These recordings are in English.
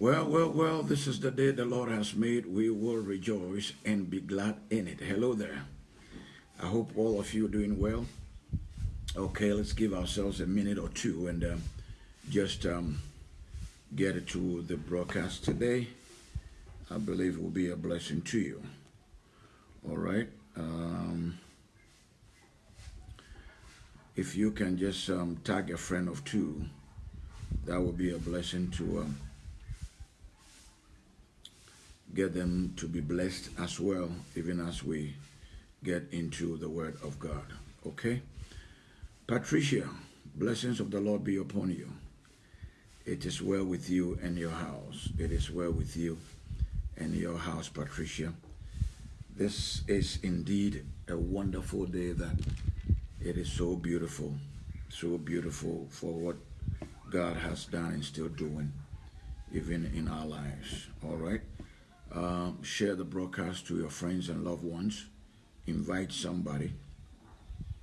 Well, well, well, this is the day the Lord has made. We will rejoice and be glad in it. Hello there. I hope all of you are doing well. Okay, let's give ourselves a minute or two and um, just um, get to the broadcast today. I believe it will be a blessing to you. All right. Um, if you can just um, tag a friend of two, that would be a blessing to um, get them to be blessed as well, even as we get into the Word of God. Okay? Patricia, blessings of the Lord be upon you. It is well with you and your house. It is well with you and your house, Patricia. This is indeed a wonderful day that it is so beautiful, so beautiful for what God has done and still doing, even in our lives. All right? Um, share the broadcast to your friends and loved ones. Invite somebody.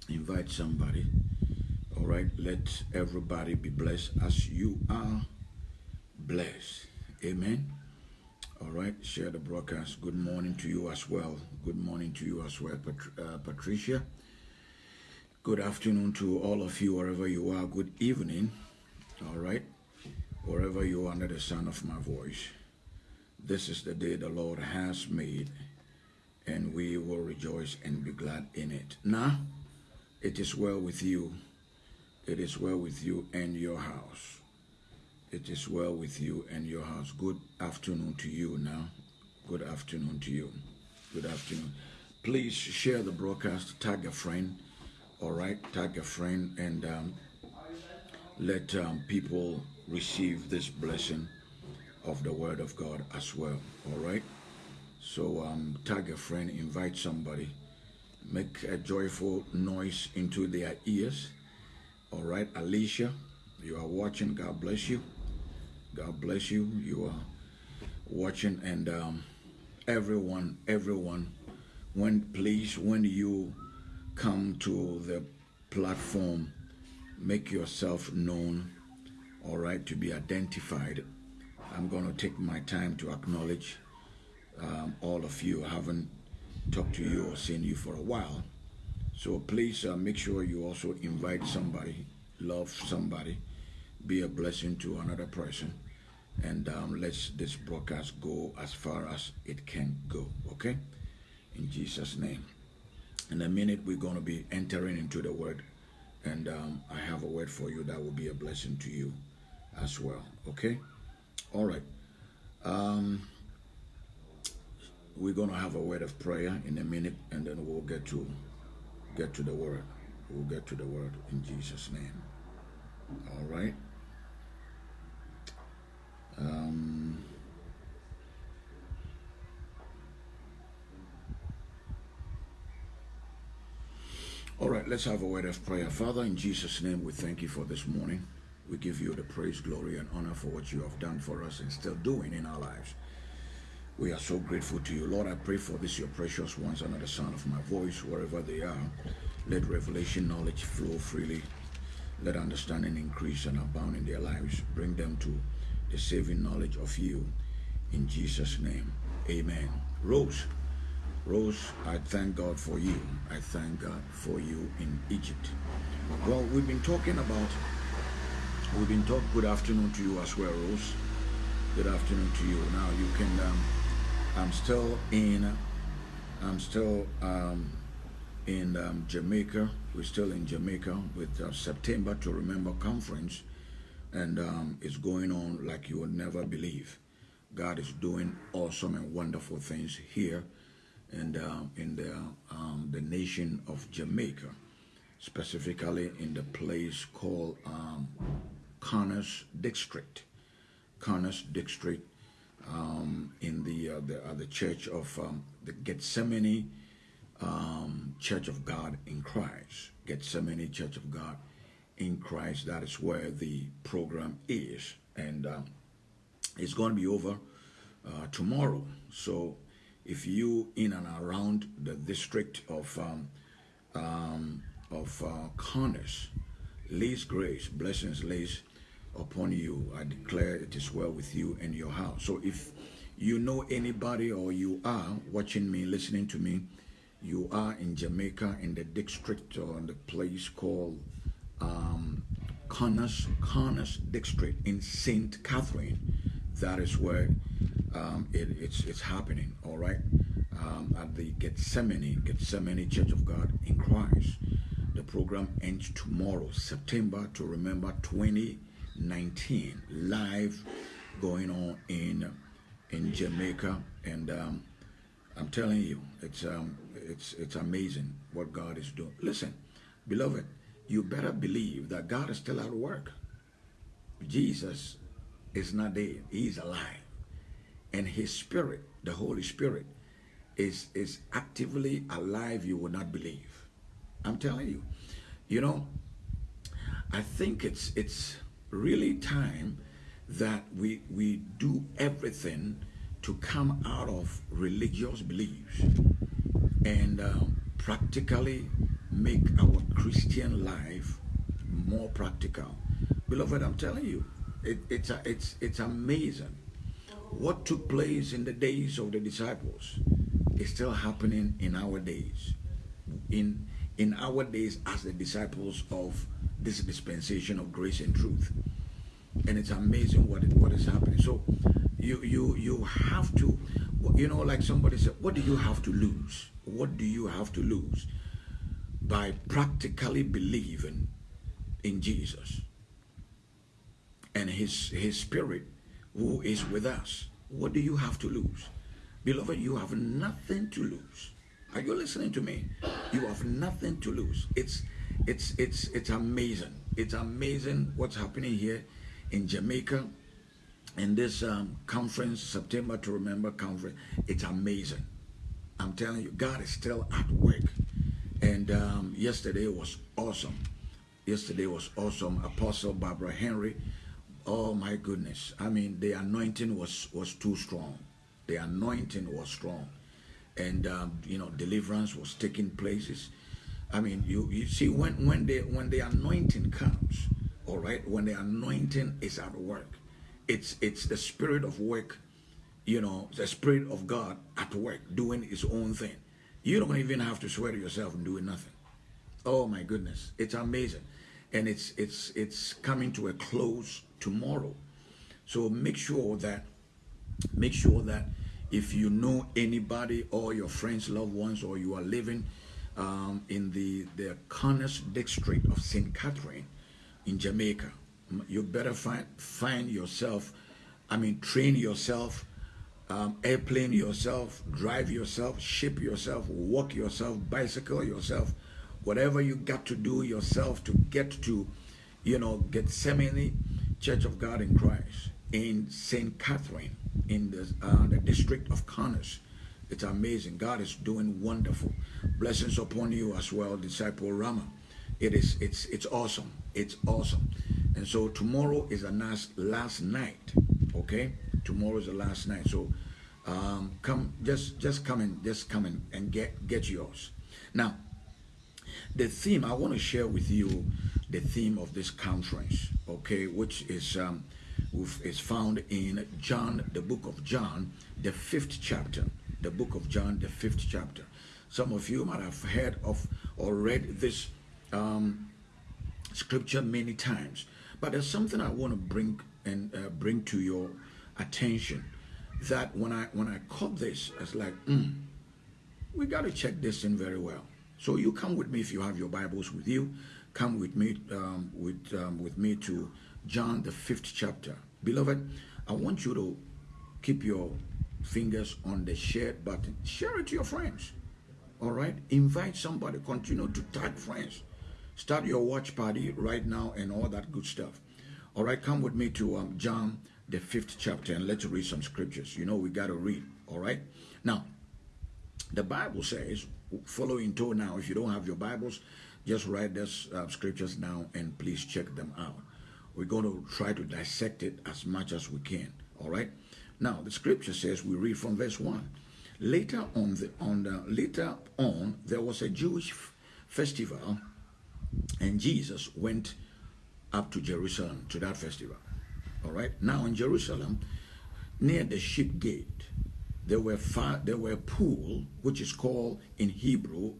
Invite somebody. All right? Let everybody be blessed as you are blessed. Amen. All right, share the broadcast. Good morning to you as well. Good morning to you as well, Pat uh, Patricia. Good afternoon to all of you, wherever you are. Good evening. All right, wherever you are under the sound of my voice. This is the day the Lord has made, and we will rejoice and be glad in it. Now, it is well with you. It is well with you and your house. It is well with you and your house. Good afternoon to you now. Good afternoon to you. Good afternoon. Please share the broadcast, tag a friend, all right? Tag a friend and um, let um, people receive this blessing of the Word of God as well. All right. So um, tag a friend, invite somebody, make a joyful noise into their ears. All right, Alicia, you are watching. God bless you. God bless you. You are watching, and um, everyone, everyone, when please, when you come to the platform, make yourself known. All right, to be identified I'm going to take my time to acknowledge um, all of you. I haven't talked to you or seen you for a while. So please uh, make sure you also invite somebody, love somebody, be a blessing to another person, and um, let's this broadcast go as far as it can go, okay? In Jesus' name. In a minute, we're going to be entering into the word, and um, I have a word for you that will be a blessing to you as well, okay? All right. Um, we're going to have a word of prayer in a minute, and then we'll get to get to the word. We'll get to the word in Jesus' name. All right. Um, all right, let's have a word of prayer. Father, in Jesus' name, we thank you for this morning. We give you the praise, glory, and honor for what you have done for us and still doing in our lives. We are so grateful to you. Lord, I pray for this, your precious ones, under the sound of my voice, wherever they are. Let revelation knowledge flow freely. Let understanding increase and abound in their lives. Bring them to the saving knowledge of you. In Jesus' name, amen. Rose, Rose, I thank God for you. I thank God for you in Egypt. Well, we've been talking about We've been talking. Good afternoon to you as well, Rose. Good afternoon to you. Now you can. Um, I'm still in. I'm still um, in um, Jamaica. We're still in Jamaica with uh, September to Remember conference, and um, it's going on like you would never believe. God is doing awesome and wonderful things here, and um, in the um, the nation of Jamaica, specifically in the place called um, Connors District. Connors District um, in the uh, the, uh, the church of um, the Gethsemane um, Church of God in Christ. Gethsemane Church of God in Christ. That is where the program is, and um, it's going to be over uh, tomorrow. So, if you in and around the district of um, um, of uh, Connors, Grace, blessings, Liz upon you. I declare it is well with you and your house. So if you know anybody or you are watching me, listening to me, you are in Jamaica in the district or in the place called um, Connors, Connors District in St. Catherine. That is where um, it, it's, it's happening, all right? Um, at the Gethsemane, Gethsemane Church of God in Christ. The program ends tomorrow, September to remember 2019, live going on in in Jamaica, and um, I'm telling you, it's um, it's it's amazing what God is doing. Listen, beloved, you better believe that God is still at work. Jesus is not dead; He's alive, and His Spirit, the Holy Spirit, is is actively alive. You will not believe. I'm telling you. You know, I think it's it's really time that we we do everything to come out of religious beliefs and uh, practically make our Christian life more practical. Beloved, I'm telling you, it, it's, a, it's, it's amazing. What took place in the days of the disciples is still happening in our days. In, in our days as the disciples of this dispensation of grace and truth. And it's amazing what, what is happening. So you, you, you have to, you know, like somebody said, what do you have to lose? What do you have to lose? By practically believing in Jesus and his, his spirit who is with us. What do you have to lose? Beloved, you have nothing to lose. Are you listening to me? You have nothing to lose. It's it's it's it's amazing. It's amazing what's happening here in Jamaica in this um, conference, September to Remember conference. It's amazing. I'm telling you, God is still at work. And um, yesterday was awesome. Yesterday was awesome. Apostle Barbara Henry. Oh my goodness. I mean, the anointing was was too strong. The anointing was strong and um, you know deliverance was taking places. I mean, you you see when when the when the anointing comes, all right, when the anointing is at work, it's it's the spirit of work, you know, the spirit of God at work doing His own thing. You don't even have to swear to yourself and doing nothing. Oh my goodness, it's amazing, and it's it's it's coming to a close tomorrow. So make sure that make sure that if you know anybody or your friends, loved ones, or you are living um, in the, the Connors district of St. Catherine in Jamaica, you better find, find yourself, I mean, train yourself, um, airplane yourself, drive yourself, ship yourself, walk yourself, bicycle yourself, whatever you got to do yourself to get to, you know, Gethsemane Church of God in Christ in St. Catherine in the, uh, the district of Connors. It's amazing. God is doing wonderful. Blessings upon you as well, disciple Rama. It is it's it's awesome. It's awesome. And so tomorrow is the last last night. Okay? Tomorrow is the last night. So um, come just just come in, just come in and get get yours. Now, the theme I want to share with you the theme of this conference, okay, which is um, is found in John, the book of John, the fifth chapter. The book of John, the fifth chapter. Some of you might have heard of or read this um, scripture many times, but there's something I want to bring and uh, bring to your attention. That when I when I caught this, I was like, mm, we got to check this in very well. So you come with me if you have your Bibles with you. Come with me um, with um, with me to John the fifth chapter. Beloved, I want you to keep your fingers on the share button. Share it to your friends. All right? Invite somebody. Continue to tag friends. Start your watch party right now and all that good stuff. All right? Come with me to um, John, the fifth chapter, and let's read some scriptures. You know, we got to read. All right? Now, the Bible says, following to now, if you don't have your Bibles, just write those uh, scriptures down and please check them out. We're going to try to dissect it as much as we can. All right. Now the scripture says we read from verse one. Later on, the, on the, later on, there was a Jewish festival, and Jesus went up to Jerusalem to that festival. All right. Now in Jerusalem, near the ship gate, there were five, there were a pool which is called in Hebrew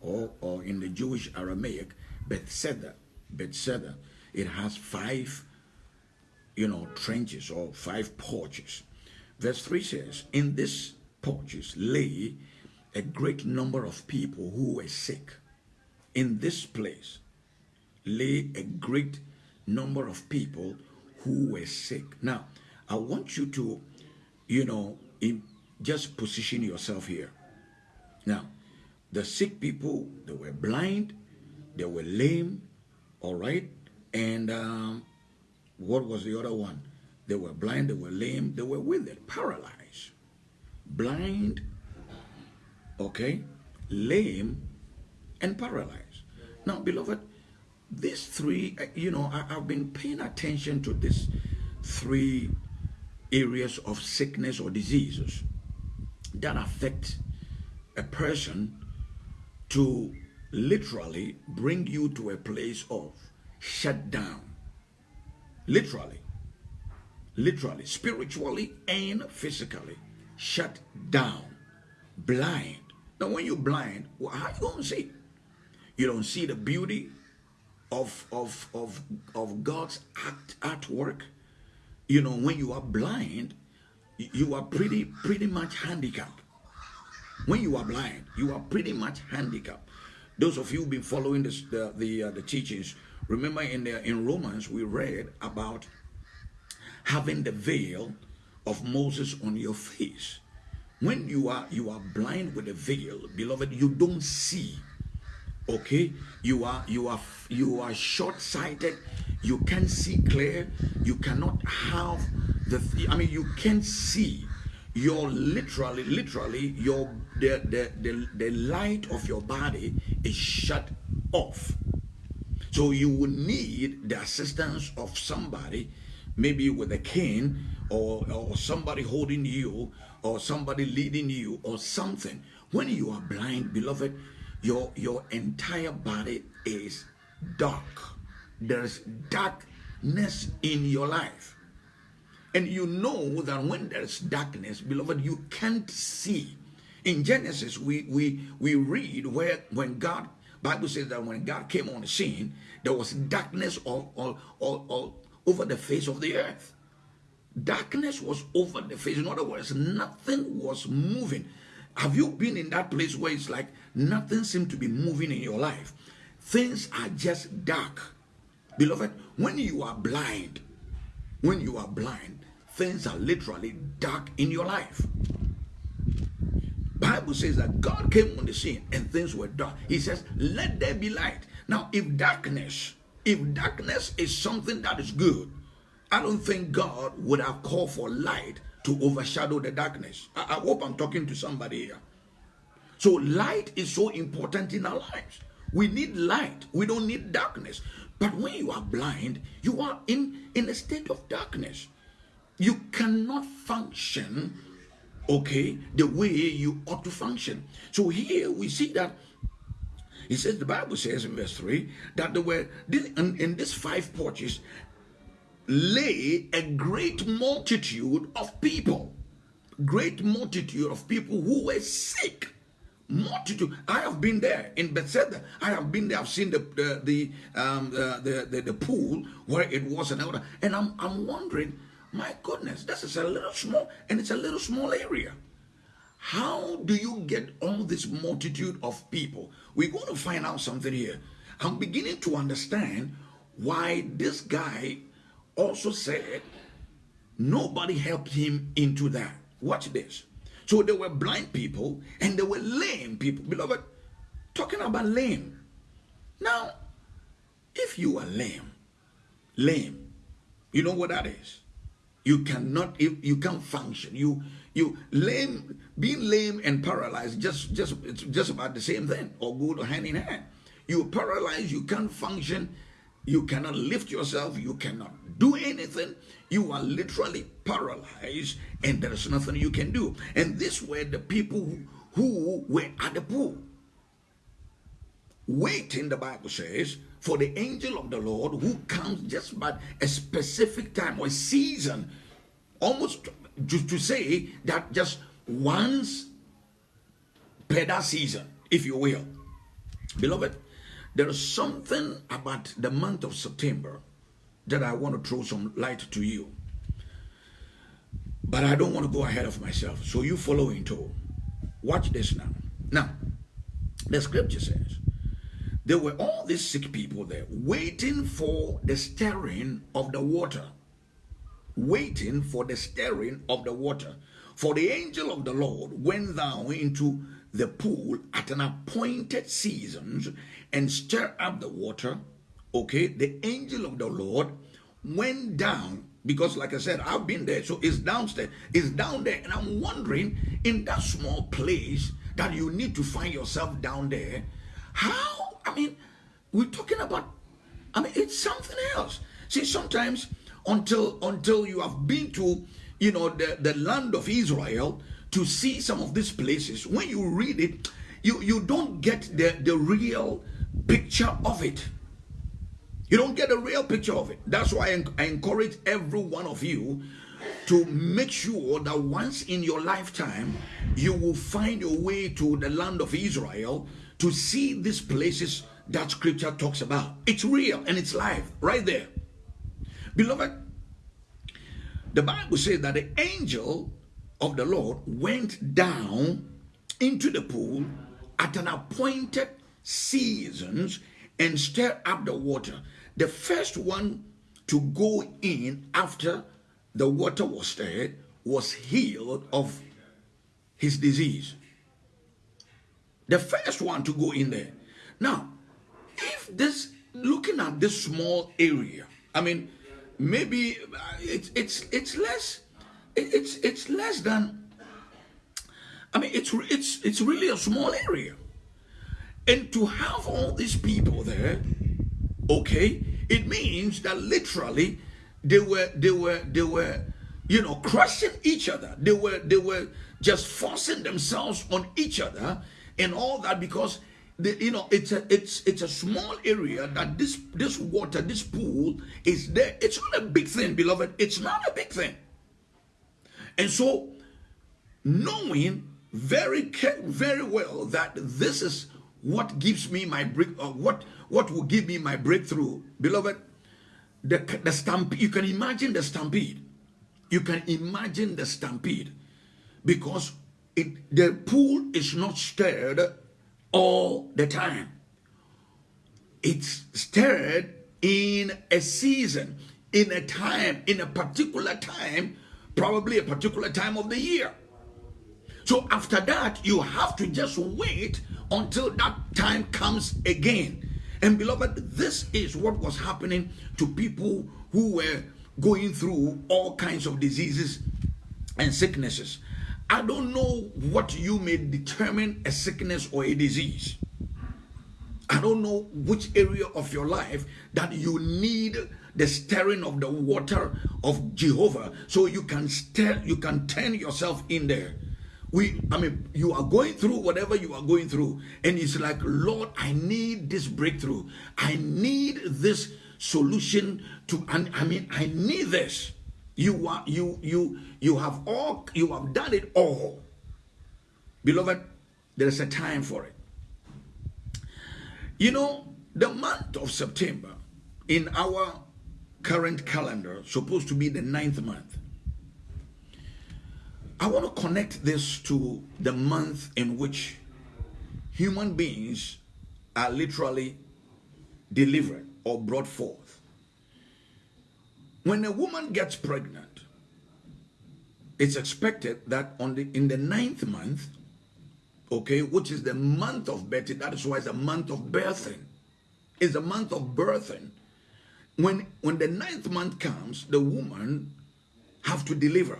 or, or in the Jewish Aramaic Bethesda. Bethesda. It has five, you know, trenches or five porches. Verse 3 says, In this porches lay a great number of people who were sick. In this place lay a great number of people who were sick. Now, I want you to, you know, just position yourself here. Now, the sick people, they were blind, they were lame, all right? And um, what was the other one? They were blind, they were lame, they were withered, paralyzed. Blind, okay, lame, and paralyzed. Now, beloved, these three, uh, you know, I, have been paying attention to these three areas of sickness or diseases that affect a person to literally bring you to a place of shut down. Literally. Literally. Spiritually and physically. Shut down. Blind. Now when you're blind, well, how you going to see? You don't see the beauty of, of, of, of God's act, artwork. You know, when you are blind, you are pretty pretty much handicapped. When you are blind, you are pretty much handicapped. Those of you who've been following this, the the, uh, the teachings, remember in the, in Romans we read about having the veil of Moses on your face. When you are you are blind with a veil, beloved, you don't see. Okay, you are you are you are short-sighted. You can't see clear. You cannot have the I mean you can't see your literally literally your the, the the the light of your body is shut off so you will need the assistance of somebody maybe with a cane or or somebody holding you or somebody leading you or something. When you are blind beloved your your entire body is dark. There's darkness in your life. And you know that when there's darkness, beloved, you can't see. In Genesis, we we we read where when God Bible says that when God came on the scene, there was darkness all, all, all, all over the face of the earth. Darkness was over the face. In other words, nothing was moving. Have you been in that place where it's like nothing seemed to be moving in your life? Things are just dark. Beloved, when you are blind, when you are blind, things are literally dark in your life. Bible says that God came on the scene and things were dark. He says, let there be light. Now, if darkness, if darkness is something that is good, I don't think God would have called for light to overshadow the darkness. I, I hope I'm talking to somebody here. So light is so important in our lives. We need light. We don't need darkness. But when you are blind, you are in, in a state of darkness you cannot function okay the way you ought to function. So here we see that he says the bible says in verse 3 that there were in, in these five porches lay a great multitude of people. Great multitude of people who were sick. Multitude. I have been there in bethesda i have been there. I've seen the the the um uh, the, the, the pool where it was and and i'm i'm wondering my goodness, this is a little small, and it's a little small area. How do you get all this multitude of people? We're going to find out something here. I'm beginning to understand why this guy also said nobody helped him into that. Watch this. So there were blind people and there were lame people. Beloved, talking about lame. Now, if you are lame, lame, you know what that is? You cannot, you can't function. You, you lame, being lame and paralyzed, just, just, it's just about the same thing, or go hand in hand. You're paralyzed, you can't function, you cannot lift yourself, you cannot do anything. You are literally paralyzed, and there is nothing you can do. And this were the people who, who were at the pool, waiting, the Bible says, for the angel of the Lord who comes just by a specific time or season, almost to, to say that just once per that season, if you will. Beloved, there is something about the month of September that I want to throw some light to you. But I don't want to go ahead of myself. So you follow into. Watch this now. Now, the scripture says, there were all these sick people there waiting for the stirring of the water. Waiting for the stirring of the water. For the angel of the Lord went down into the pool at an appointed season and stirred up the water. Okay, the angel of the Lord went down because like i said i've been there so it's downstairs it's down there and i'm wondering in that small place that you need to find yourself down there how i mean we're talking about i mean it's something else see sometimes until until you have been to you know the, the land of israel to see some of these places when you read it you you don't get the the real picture of it you don't get a real picture of it. That's why I encourage every one of you to make sure that once in your lifetime you will find your way to the land of Israel to see these places that scripture talks about. It's real and it's live right there. Beloved, the Bible says that the angel of the Lord went down into the pool at an appointed seasons and stirred up the water. The first one to go in after the water was stirred was healed of his disease. The first one to go in there. Now, if this, looking at this small area, I mean, maybe uh, it's it's it's less, it's it's less than. I mean, it's it's it's really a small area, and to have all these people there Okay? It means that literally they were they were they were you know crushing each other. They were they were just forcing themselves on each other and all that because the, you know it's a it's it's a small area that this this water this pool is there. It's not a big thing beloved. It's not a big thing. And so knowing very very well that this is what gives me my break or uh, what what will give me my breakthrough beloved the, the stampede you can imagine the stampede. You can imagine the stampede. Because it the pool is not stirred all the time it's stirred in a season in a time in a particular time probably a particular time of the year so after that you have to just wait until that time comes again. And beloved, this is what was happening to people who were going through all kinds of diseases and sicknesses. I don't know what you may determine a sickness or a disease. I don't know which area of your life that you need the stirring of the water of Jehovah so you can stir you can turn yourself in there. We i mean you are going through whatever you are going through and it's like lord i need this breakthrough. I need this solution to and i mean i need this you are you you you have all you have done it all beloved there is a time for it you know the month of september in our current calendar supposed to be the ninth month I want to connect this to the month in which human beings are literally delivered or brought forth. When a woman gets pregnant, it's expected that on the in the ninth month, okay, which is the month of birthing, that is why it's a month of birthing. It's a month of birthing. When when the ninth month comes, the woman have to deliver.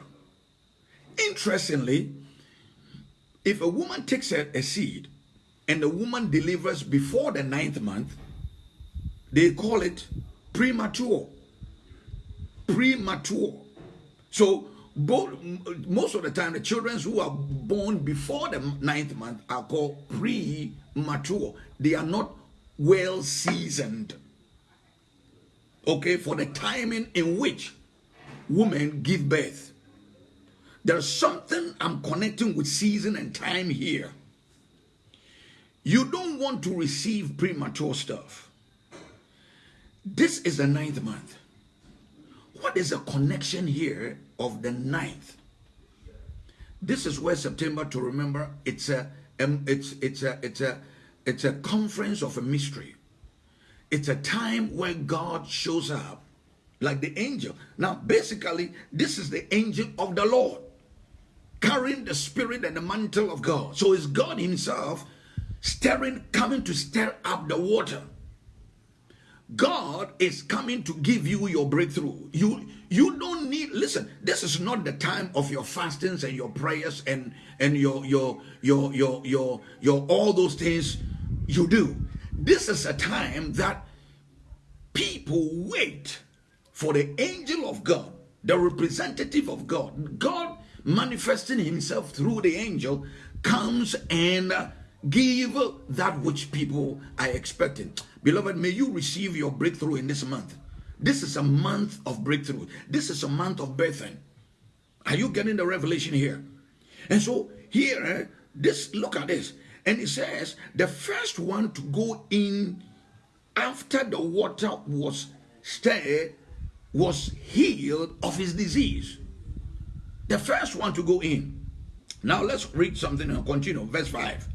Interestingly, if a woman takes a, a seed and the woman delivers before the ninth month, they call it premature. Premature. So both, most of the time, the children who are born before the ninth month are called premature. They are not well seasoned. okay, for the timing in which women give birth. There's something I'm connecting with season and time here. You don't want to receive premature stuff. This is the ninth month. What is the connection here of the ninth? This is where September to remember it's a um, it's it's a it's a it's a conference of a mystery. It's a time where God shows up like the angel. Now, basically, this is the angel of the Lord carrying the spirit and the mantle of God. So it's God Himself stirring, coming to stir up the water. God is coming to give you your breakthrough. You you don't need listen, this is not the time of your fastings and your prayers and and your your your your your your all those things you do. This is a time that people wait for the angel of God, the representative of God. God manifesting himself through the angel comes and give that which people are expecting. Beloved, may you receive your breakthrough in this month. This is a month of breakthrough. This is a month of birthing. Are you getting the revelation here? And so here, eh, this look at this. And it says the first one to go in after the water was stirred was healed of his disease. The first one to go in. Now let's read something and continue. Verse 5.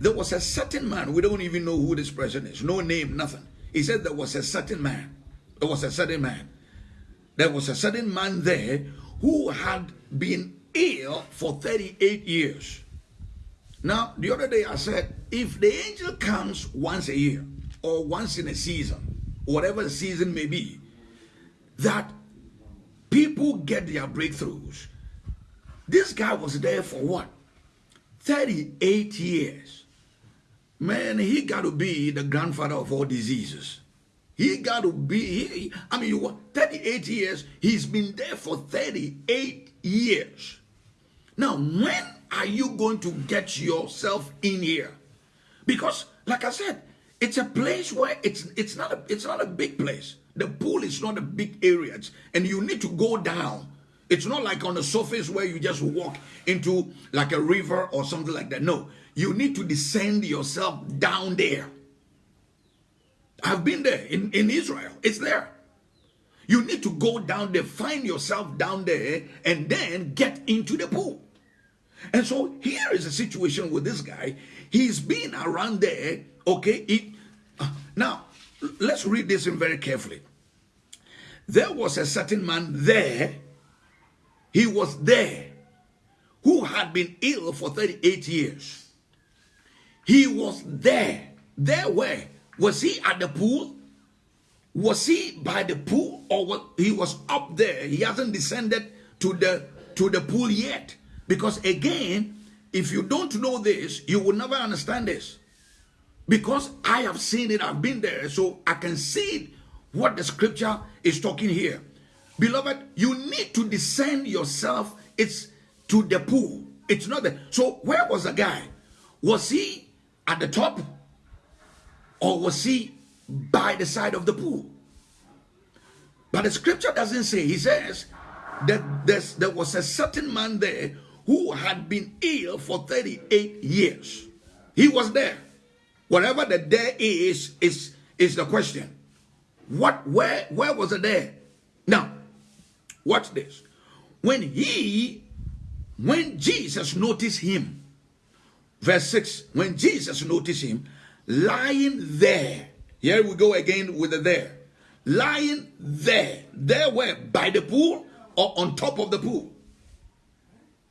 There was a certain man, we don't even know who this person is, no name, nothing. He said there was a certain man. There was a certain man. There was a certain man there who had been ill for 38 years. Now, the other day I said, if the angel comes once a year or once in a season, whatever the season may be, that people get their breakthroughs. This guy was there for what? 38 years. Man, he got to be the grandfather of all diseases. He got to be, he, I mean, you 38 years, he's been there for 38 years. Now, when are you going to get yourself in here? Because, like I said, it's a place where it's it's not a it's not a big place. The pool is not a big area, and you need to go down. It's not like on the surface where you just walk into like a river or something like that. No, you need to descend yourself down there. I've been there in, in Israel. It's there. You need to go down there, find yourself down there, and then get into the pool. And so here is a situation with this guy. He's been around there, okay? Uh, now, let's read this in very carefully. There was a certain man there he was there who had been ill for 38 years. He was there. There where? Was he at the pool? Was he by the pool or what? he was up there? He hasn't descended to the to the pool yet. Because again, if you don't know this, you will never understand this. Because I have seen it, I've been there, so I can see what the scripture is talking here. Beloved, you need to descend yourself. It's to the pool. It's not there. So where was the guy? Was he at the top? Or was he by the side of the pool? But the scripture doesn't say. He says that there was a certain man there who had been ill for 38 years. He was there. Whatever the there is, is, is the question. What, where, where was it there? Now, Watch this. When he, when Jesus noticed him, verse 6, when Jesus noticed him lying there, here we go again with the there, lying there, there where? By the pool or on top of the pool.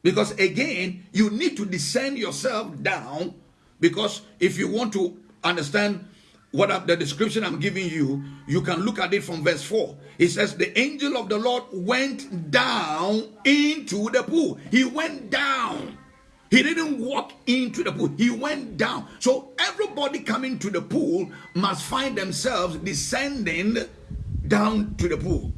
Because again, you need to descend yourself down because if you want to understand what the description I'm giving you, you can look at it from verse 4. It says, The angel of the Lord went down into the pool. He went down. He didn't walk into the pool. He went down. So everybody coming to the pool must find themselves descending down to the pool.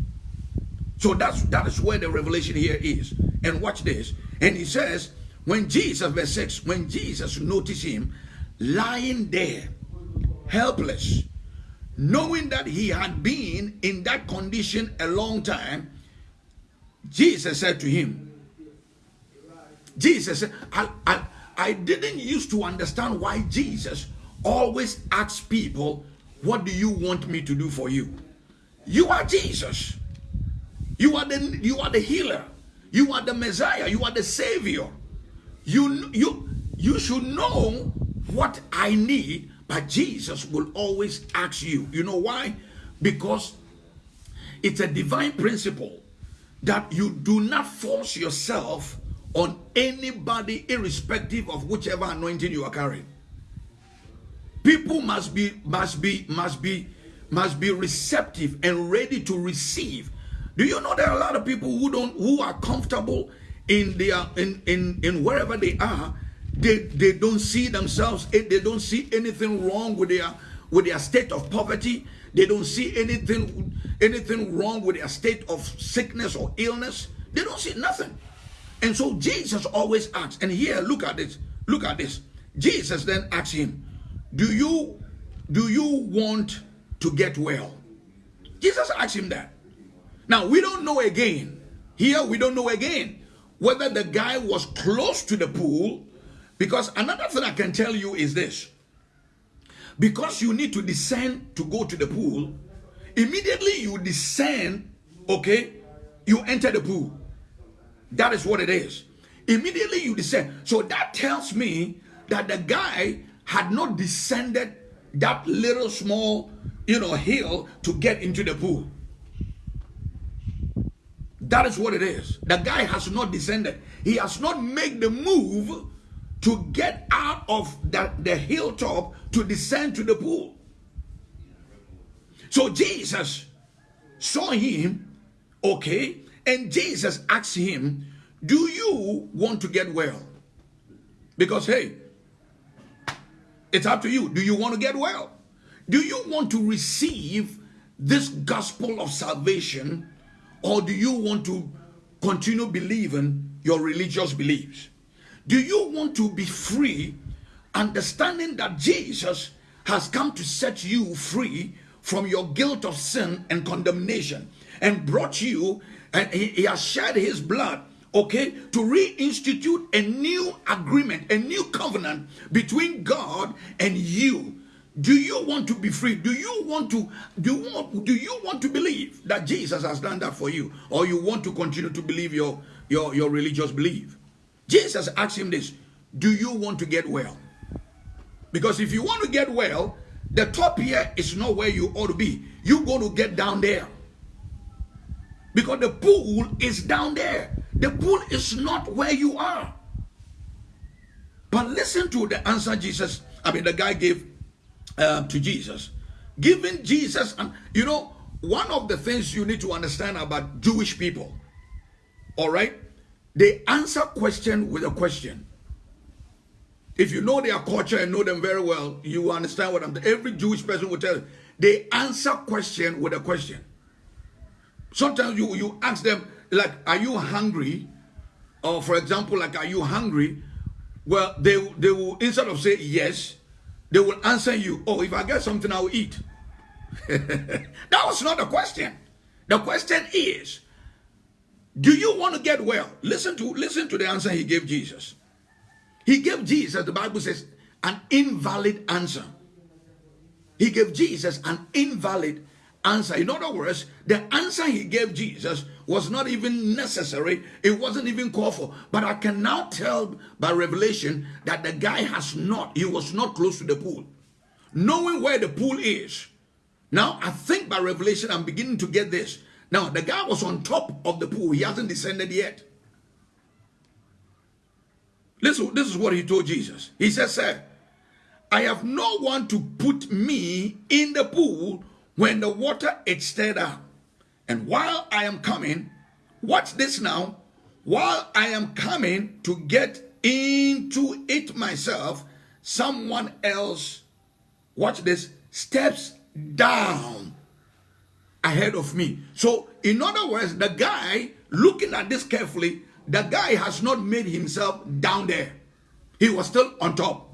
So that's that is where the revelation here is. And watch this. And he says, when Jesus, verse 6, when Jesus noticed him lying there helpless, knowing that he had been in that condition a long time, Jesus said to him, Jesus said, I, I, didn't used to understand why Jesus always asks people, What do you want me to do for you? You are Jesus. You are the you are the healer. You are the Messiah. You are the Savior. You you you should know what I need, but Jesus will always ask you. You know why? Because it's a divine principle that you do not force yourself on anybody irrespective of whichever anointing you are carrying people must be must be must be must be receptive and ready to receive do you know there are a lot of people who don't who are comfortable in their in in in wherever they are they they don't see themselves eh, they don't see anything wrong with their with their state of poverty they don't see anything anything wrong with their state of sickness or illness they don't see nothing and so Jesus always asks, and here, look at this. Look at this. Jesus then asks him, Do you do you want to get well? Jesus asked him that. Now we don't know again. Here we don't know again whether the guy was close to the pool. Because another thing I can tell you is this. Because you need to descend to go to the pool, immediately you descend, okay, you enter the pool. That is what it is. Immediately you descend. So that tells me that the guy had not descended that little small, you know, hill to get into the pool. That is what it is. The guy has not descended. He has not made the move to get out of the, the hilltop to descend to the pool. So Jesus saw him, okay, and Jesus asked him, Do you want to get well? Because, hey, it's up to you. Do you want to get well? Do you want to receive this gospel of salvation or do you want to continue believing your religious beliefs? Do you want to be free, understanding that Jesus has come to set you free from your guilt of sin and condemnation and brought you and he, he has shed his blood okay, to reinstitute a new agreement, a new covenant between God and you. Do you want to be free? Do you want to do you want, do you want to believe that Jesus has done that for you, or you want to continue to believe your your your religious belief? Jesus asked him this: Do you want to get well? Because if you want to get well, the top here is not where you ought to be. You're going to get down there. Because the pool is down there. The pool is not where you are. But listen to the answer Jesus, I mean, the guy gave uh, to Jesus. Giving Jesus, and you know, one of the things you need to understand about Jewish people, all right, they answer question with a question. If you know their culture and know them very well, you understand what I'm. Every Jewish person will tell you they answer question with a question. Sometimes you, you ask them, like, are you hungry? Or for example, like, are you hungry? Well, they, they will, instead of say yes, they will answer you, oh, if I get something, I will eat. that was not the question. The question is, do you want to get well? Listen to, listen to the answer he gave Jesus. He gave Jesus, the Bible says, an invalid answer. He gave Jesus an invalid answer. In other words, the answer he gave Jesus was not even necessary. It wasn't even called for. But I can now tell by revelation that the guy has not, he was not close to the pool. Knowing where the pool is. Now, I think by revelation, I'm beginning to get this. Now, the guy was on top of the pool. He hasn't descended yet. Listen, this is what he told Jesus. He says, Sir, I have no one to put me in the pool when the water is stirred up, and while I am coming, watch this now, while I am coming to get into it myself, someone else, watch this, steps down ahead of me. So, in other words, the guy, looking at this carefully, the guy has not made himself down there. He was still on top.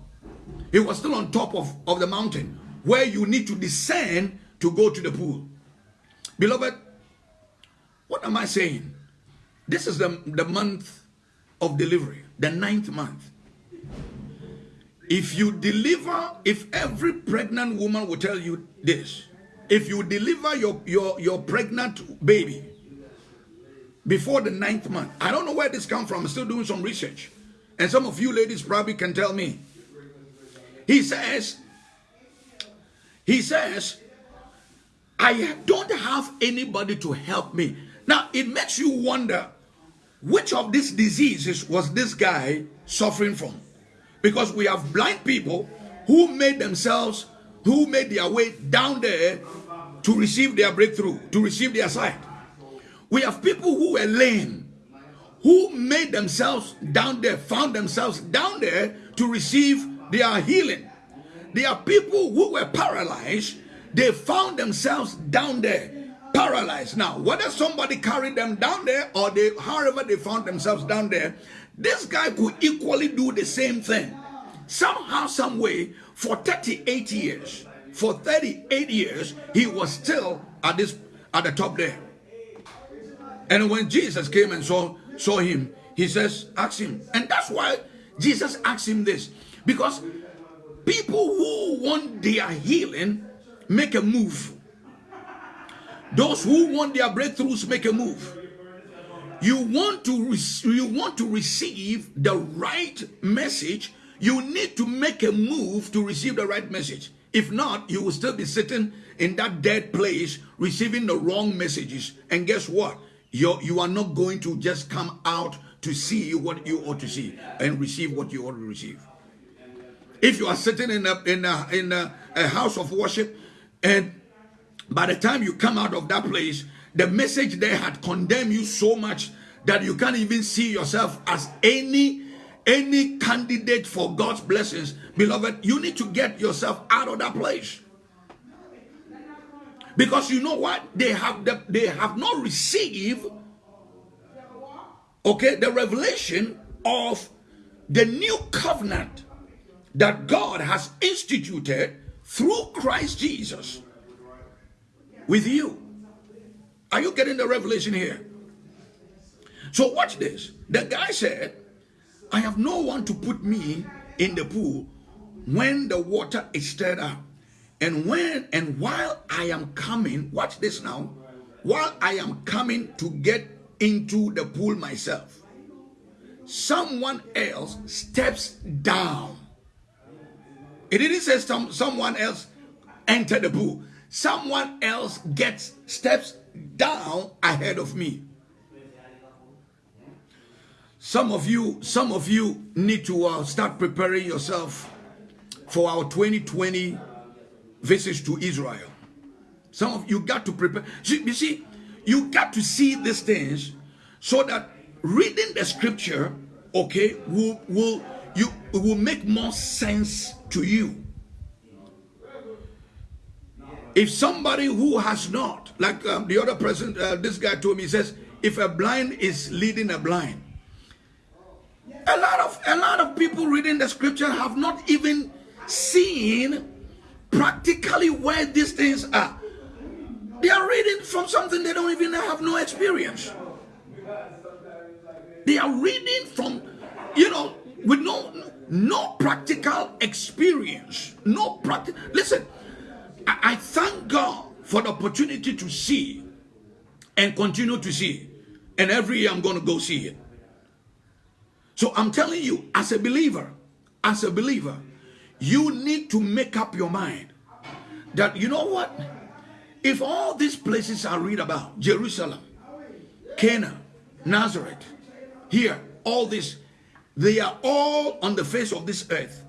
He was still on top of, of the mountain where you need to descend to go to the pool. Beloved, what am I saying? This is the, the month of delivery, the ninth month. If you deliver, if every pregnant woman will tell you this, if you deliver your, your, your pregnant baby before the ninth month, I don't know where this come from, I'm still doing some research. And some of you ladies probably can tell me. He says, he says, I don't have anybody to help me. Now, it makes you wonder which of these diseases was this guy suffering from? Because we have blind people who made themselves, who made their way down there to receive their breakthrough, to receive their sight. We have people who were lame, who made themselves down there, found themselves down there to receive their healing. There are people who were paralyzed, they found themselves down there paralyzed. Now, whether somebody carried them down there or they, however they found themselves down there, this guy could equally do the same thing. Somehow, some way, for 38 years, for 38 years, he was still at this at the top there. And when Jesus came and saw saw him, he says, ask him. And that's why Jesus asked him this. Because people who want their healing make a move. Those who want their breakthroughs make a move. You want to you want to receive the right message, you need to make a move to receive the right message. If not, you will still be sitting in that dead place receiving the wrong messages. And guess what? you you are not going to just come out to see what you ought to see and receive what you ought to receive. If you are sitting in a in a in a, a house of worship and by the time you come out of that place, the message there had condemned you so much that you can't even see yourself as any any candidate for God's blessings. Beloved, you need to get yourself out of that place. Because you know what? They have the, they have not received okay the revelation of the new covenant that God has instituted through Christ Jesus with you. Are you getting the revelation here? So watch this. The guy said, I have no one to put me in the pool when the water is stirred up. And when and while I am coming, watch this now, while I am coming to get into the pool myself, someone else steps down. It didn't say some, someone else enter the pool someone else gets steps down ahead of me some of you some of you need to uh, start preparing yourself for our 2020 visits to israel. Some of you got to prepare you see you got to see these things so that reading the scripture okay will will you will make more sense to you. If somebody who has not, like um, the other person, uh, this guy told me, says, if a blind is leading a blind, a lot of a lot of people reading the scripture have not even seen practically where these things are. They are reading from something they don't even have no experience. They are reading from, you know, with no no practical experience. No practical. Listen, I, thank God for the opportunity to see and continue to see. And every year I'm going to go see it. So I'm telling you, as a believer, as a believer, you need to make up your mind that, you know what? If all these places I read about, Jerusalem, Cana, Nazareth, here, all this, they are all on the face of this earth,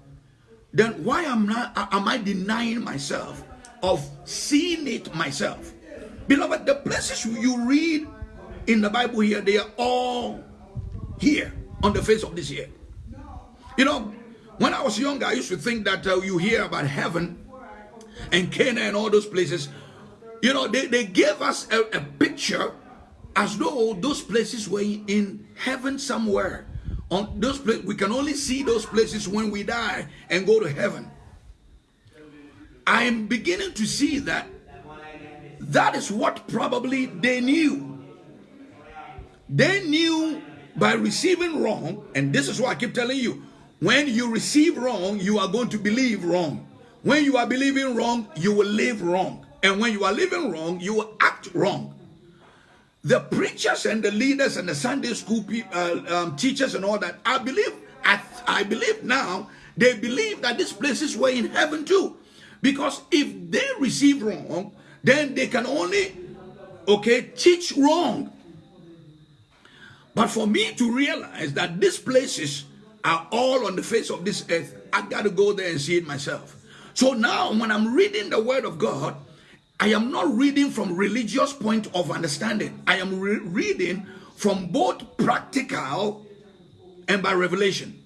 then why am, not, am I denying myself of seeing it myself. Beloved, the places you read in the Bible here, they are all here on the face of this earth. You know, when I was younger, I used to think that uh, you hear about heaven and Canaan and all those places. You know, they, they gave us a, a picture as though those places were in heaven somewhere. On those places, we can only see those places when we die and go to heaven. I am beginning to see that that is what probably they knew. They knew by receiving wrong, and this is what I keep telling you when you receive wrong, you are going to believe wrong. When you are believing wrong, you will live wrong. And when you are living wrong, you will act wrong. The preachers and the leaders and the Sunday school uh, um, teachers and all that, I believe, I, I believe now, they believe that these places were in heaven too. Because if they receive wrong, then they can only, okay, teach wrong. But for me to realize that these places are all on the face of this earth, I got to go there and see it myself. So now when I'm reading the word of God, I am not reading from religious point of understanding. I am re reading from both practical and by revelation.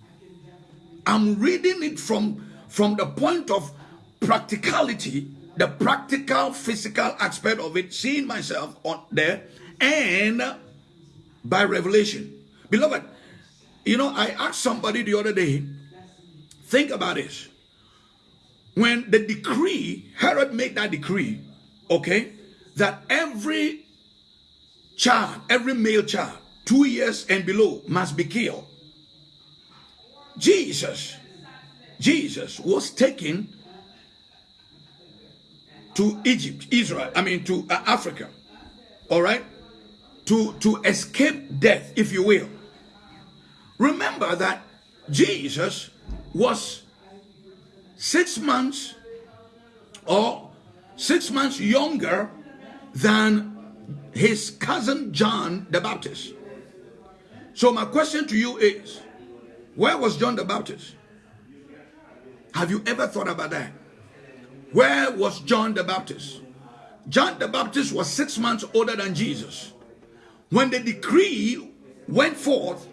I'm reading it from, from the point of practicality, the practical physical aspect of it, seeing myself on there, and by revelation. Beloved, you know, I asked somebody the other day, think about this. When the decree, Herod made that decree, okay, that every child, every male child, two years and below must be killed. Jesus, Jesus was taken to Egypt, Israel, I mean to uh, Africa, all right, to, to escape death, if you will. Remember that Jesus was six months or six months younger than his cousin John the Baptist. So my question to you is, where was John the Baptist? Have you ever thought about that? Where was John the Baptist? John the Baptist was six months older than Jesus. When the decree went forth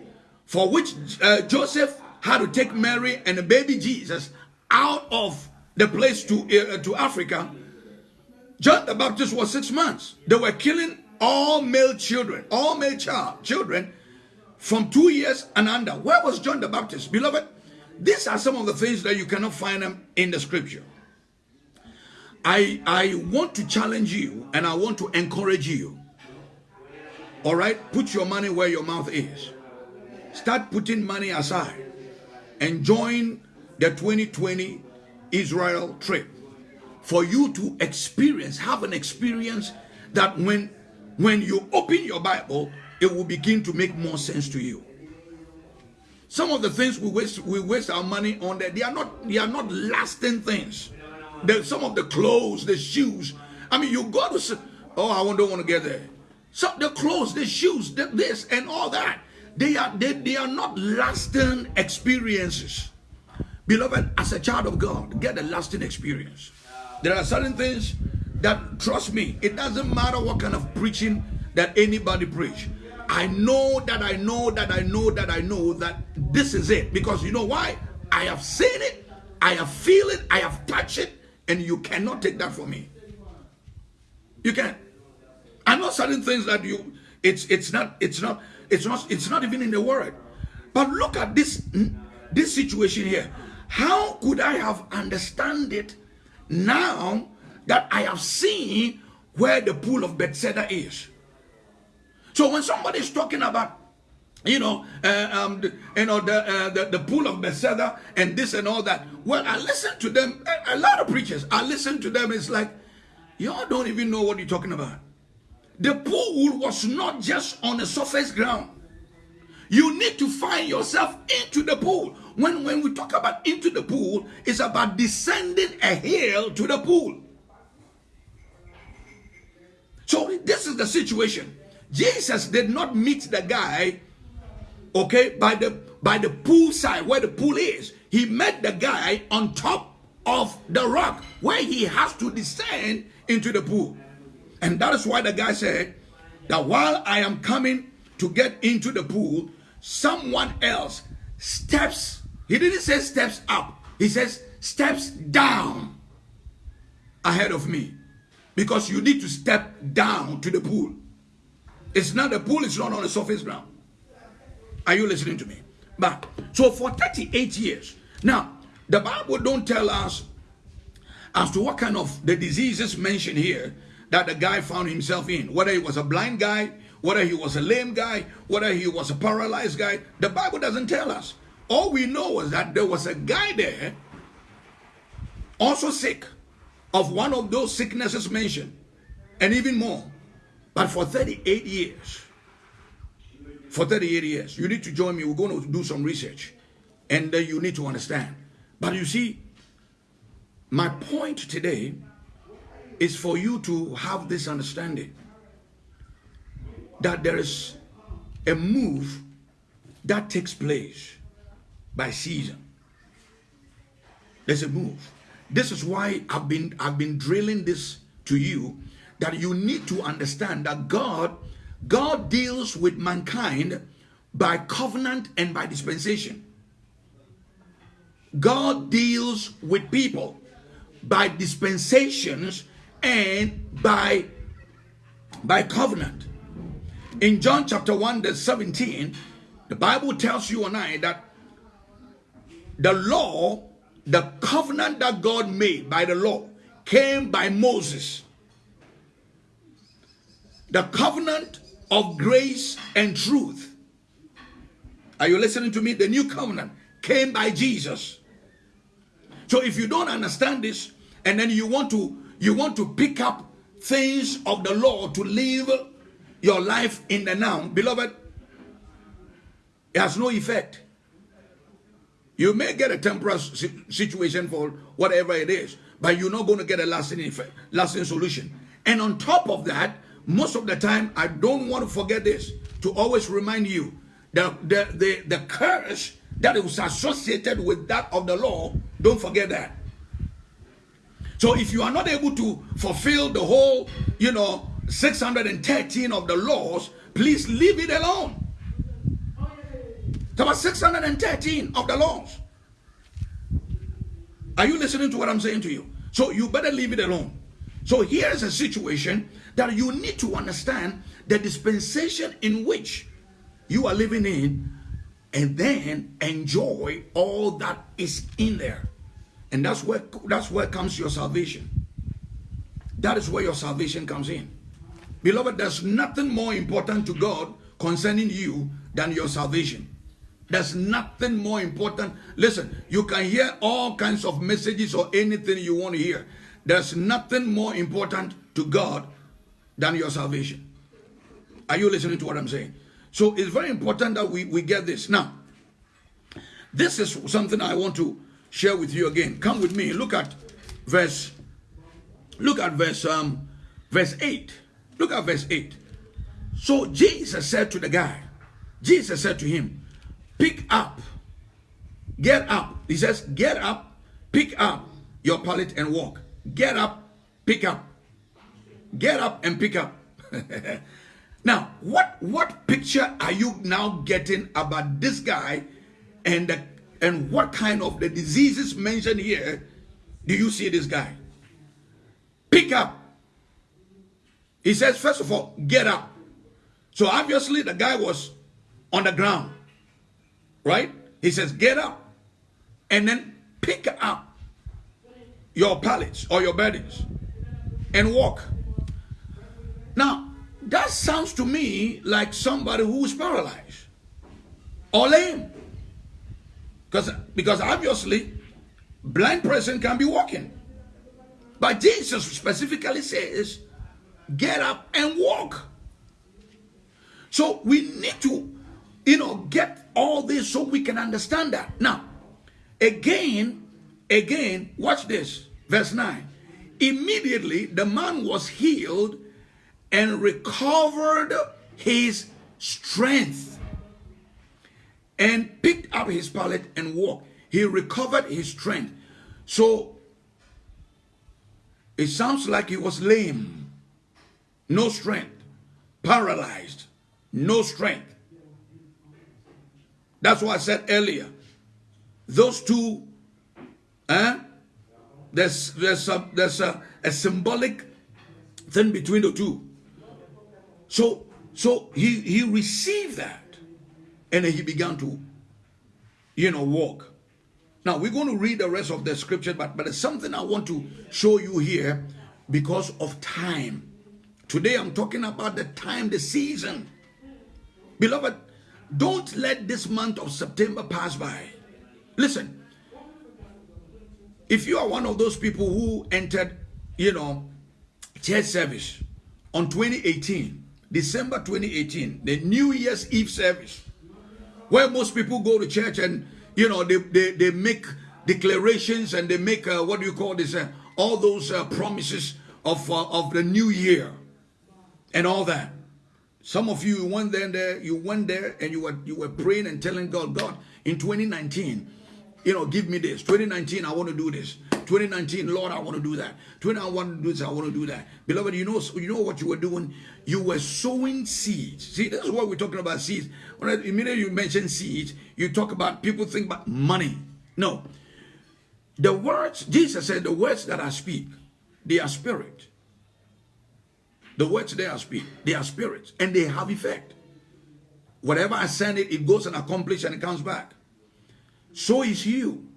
for which uh, Joseph had to take Mary and the baby Jesus out of the place to, uh, to Africa, John the Baptist was six months. They were killing all male children, all male child, children from two years and under. Where was John the Baptist? Beloved, these are some of the things that you cannot find them in the scripture. I, I want to challenge you and I want to encourage you. All right, put your money where your mouth is. Start putting money aside and join the 2020 Israel trip for you to experience, have an experience that when, when you open your Bible, it will begin to make more sense to you. Some of the things we waste, we waste our money on that they are not they are not lasting things. There's some of the clothes, the shoes. I mean, you go to oh, I don't want to get there. So the clothes, the shoes, the, this and all that. They are they, they are not lasting experiences. Beloved, as a child of God, get a lasting experience. There are certain things that, trust me, it doesn't matter what kind of preaching that anybody preach. I know that I know that I know that I know that this is it. Because you know why? I have seen it, I have feel it, I have touched it, and you cannot take that from me. You can. I know certain things that you it's it's not it's not it's not it's not even in the word. But look at this this situation here. How could I have understand it now that I have seen where the pool of Bethesda is? So when somebody is talking about you know, uh, um, the, you know the, uh, the the pool of Bethesda and this and all that. Well, I listen to them. A, a lot of preachers, I listen to them. It's like y'all don't even know what you're talking about. The pool was not just on the surface ground. You need to find yourself into the pool. When, when we talk about into the pool, it's about descending a hill to the pool. So this is the situation. Jesus did not meet the guy, okay, by the by the pool side where the pool is. He met the guy on top of the rock where he has to descend into the pool. And that is why the guy said that while I am coming to get into the pool, someone else steps. He didn't say steps up. He says steps down ahead of me. Because you need to step down to the pool. It's not the pool, it's not on the surface ground. Are you listening to me? But so for 38 years. Now, the Bible don't tell us as to what kind of the diseases mentioned here that the guy found himself in, whether he was a blind guy, whether he was a lame guy, whether he was a paralyzed guy, the Bible doesn't tell us. All we know is that there was a guy there, also sick, of one of those sicknesses mentioned, and even more. But for 38 years, for 38 years, you need to join me. We're going to do some research, and then you need to understand. But you see, my point today is for you to have this understanding that there is a move that takes place by season. There's a move. This is why I've been I've been drilling this to you that you need to understand that God God deals with mankind by covenant and by dispensation. God deals with people by dispensations and by by covenant. In John chapter 1 verse 17, the Bible tells you and I that the law, the covenant that God made by the law came by Moses. The covenant of grace and truth. Are you listening to me? The new covenant came by Jesus. So if you don't understand this and then you want to you want to pick up things of the law to live your life in the now, beloved, it has no effect. You may get a temporary situation for whatever it is, but you're not going to get a lasting effect, lasting solution. And on top of that, most of the time, I don't want to forget this to always remind you the, the, the curse that is associated with that of the law, don't forget that. So if you are not able to fulfill the whole, you know, 613 of the laws, please leave it alone. There were 613 of the laws. Are you listening to what I'm saying to you? So you better leave it alone. So here's a situation that you need to understand the dispensation in which you are living in and then enjoy all that is in there. And that's where that's where comes your salvation. That is where your salvation comes in. Beloved, there's nothing more important to God concerning you than your salvation. There's nothing more important. Listen, you can hear all kinds of messages or anything you want to hear. There's nothing more important to God than your salvation. Are you listening to what I'm saying? So it's very important that we, we get this. Now, this is something I want to share with you again. Come with me. Look at verse, look at verse um verse 8. Look at verse 8. So Jesus said to the guy, Jesus said to him, pick up, get up. He says, get up, pick up your pallet and walk. Get up, pick up. Get up and pick up. now, what what picture are you now getting about this guy and the, and what kind of the diseases mentioned here do you see this guy? Pick up. He says, first of all, get up. So obviously the guy was on the ground, right? He says, get up and then pick up your pallets or your burdens and walk. Now, that sounds to me like somebody who is paralyzed or lame. Because, because obviously, blind person can be walking. But Jesus specifically says, get up and walk. So we need to, you know, get all this so we can understand that. Now, again, again, watch this. Verse 9. Immediately the man was healed and recovered his strength and picked up his pallet and walked. He recovered his strength. So it sounds like he was lame, no strength, paralyzed, no strength. That's what I said earlier. Those two, eh? there's, there's, a, there's a, a symbolic thing between the two. So, so he, he received that and he began to, you know, walk. Now we're going to read the rest of the scripture, but, but there's something I want to show you here because of time. Today I'm talking about the time, the season. Beloved, don't let this month of September pass by. Listen, if you are one of those people who entered, you know, church service on 2018, December 2018, the New Year's Eve service, where most people go to church and, you know, they, they, they make declarations and they make, uh, what do you call this, uh, all those uh, promises of, uh, of the new year and all that. Some of you went there, there, you went there and you were you were praying and telling God, God, in 2019, you know, give me this. 2019, I want to do this. 2019, Lord, I want to do that. 20, I want to do this, I want to do that. Beloved, you know, you know what you were doing? You were sowing seeds. See, this is what we're talking about seeds. When I, immediately you mention seeds, you talk about people think about money. No. The words, Jesus said, the words that I speak, they are spirit. The words they are speak, they are spirits, and they have effect. Whatever I send it, it goes and accomplishes and it comes back. So is you.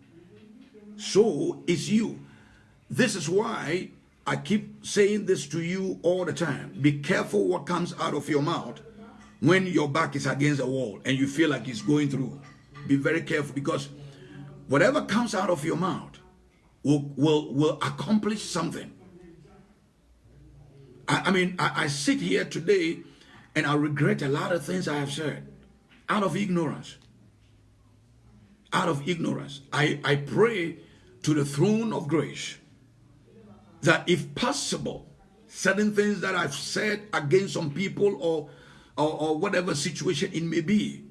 So is you. This is why I keep saying this to you all the time. Be careful what comes out of your mouth when your back is against the wall and you feel like it's going through. Be very careful because whatever comes out of your mouth will, will, will accomplish something. I, I mean, I, I sit here today and I regret a lot of things I have said out of ignorance. Out of ignorance. I, I pray to the throne of grace that if possible, certain things that I've said against some people or, or, or whatever situation it may be,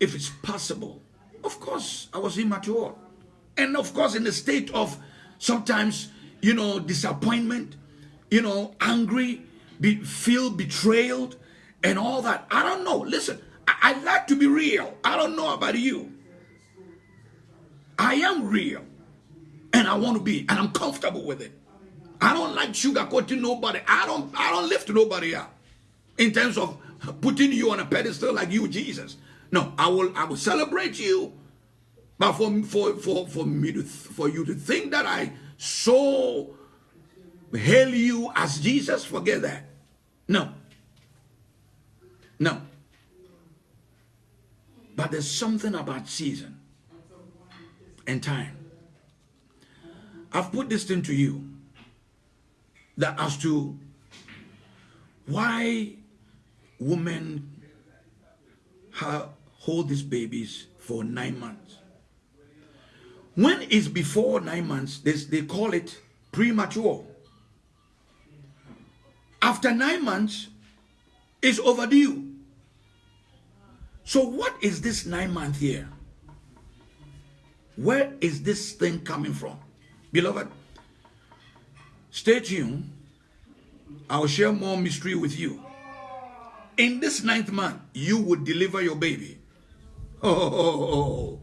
if it's possible, of course, I was immature. And of course, in a state of sometimes, you know, disappointment, you know, angry, be, feel betrayed, and all that. I don't know. Listen, I, I like to be real. I don't know about you. I am real, and I want to be, and I'm comfortable with it. I don't like sugarcoating nobody. I don't. I don't lift nobody up in terms of putting you on a pedestal like you, Jesus. No, I will. I will celebrate you, but for for for for me to for you to think that I so hail you as Jesus, forget that. No. No. But there's something about season and time. I've put this thing to you that as to why women have, hold these babies for nine months. When it's before nine months, they, they call it premature. After nine months, it's overdue. So what is this nine month here? Where is this thing coming from? Beloved, stay tuned. I'll share more mystery with you. In this ninth month, you would deliver your baby. Oh,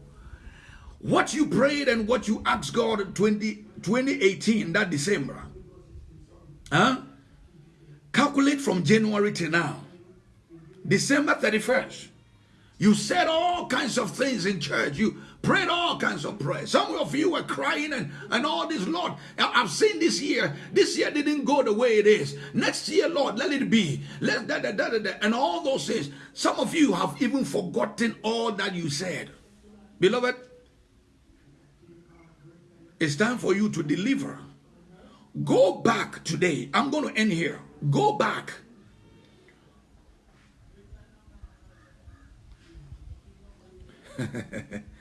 what you prayed and what you asked God 20, 2018, that December, huh? Calculate from January to now. December 31st. You said all kinds of things in church. You prayed all kinds of prayers. Some of you were crying and, and all this, Lord. I've seen this year. This year didn't go the way it is. Next year, Lord, let it be. Let da, da, da, da, and all those things. Some of you have even forgotten all that you said. Beloved, it's time for you to deliver. Go back today. I'm going to end here. Go back.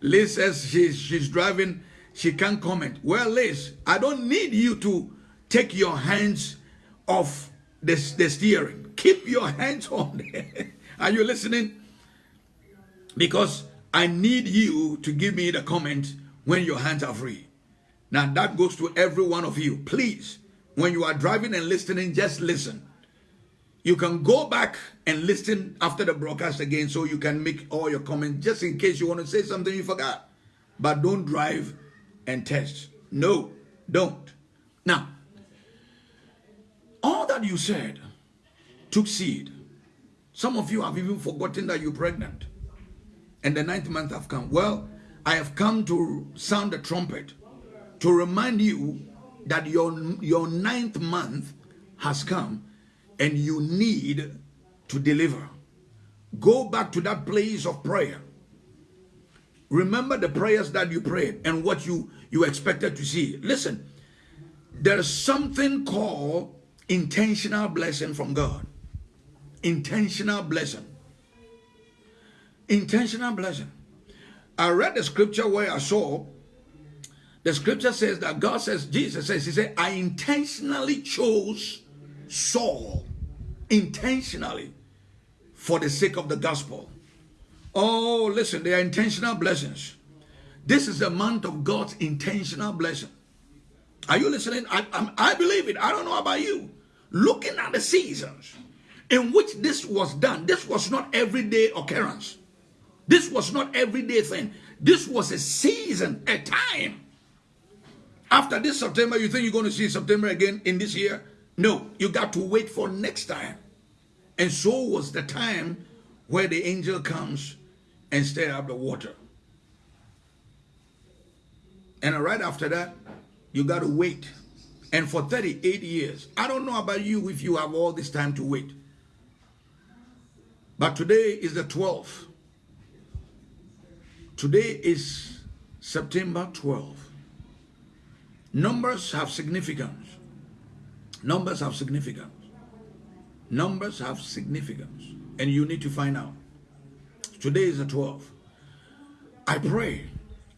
Liz says she's, she's driving, she can't comment. Well, Liz, I don't need you to take your hands off the, the steering. Keep your hands on there. Are you listening? Because I need you to give me the comment when your hands are free. Now that goes to every one of you. Please when you are driving and listening, just listen. You can go back and listen after the broadcast again so you can make all your comments just in case you want to say something you forgot. But don't drive and test. No, don't. Now, all that you said took seed. Some of you have even forgotten that you're pregnant. And the ninth month have come. Well, I have come to sound the trumpet to remind you that your, your ninth month has come and you need to deliver. Go back to that place of prayer. Remember the prayers that you prayed and what you, you expected to see. Listen, there's something called intentional blessing from God. Intentional blessing. Intentional blessing. I read the scripture where I saw the scripture says that God says, Jesus says, He said, I intentionally chose Saul intentionally for the sake of the gospel. Oh, listen, they are intentional blessings. This is the month of God's intentional blessing. Are you listening? I, I, I believe it. I don't know about you. Looking at the seasons in which this was done, this was not everyday occurrence. This was not everyday thing. This was a season, a time. After this September, you think you're going to see September again in this year? No, you got to wait for next time. And so was the time where the angel comes and stir up the water. And right after that, you got to wait. And for 38 years, I don't know about you if you have all this time to wait. But today is the 12th. Today is September 12th. Numbers have significance. Numbers have significance. Numbers have significance. And you need to find out. Today is the 12th. I pray,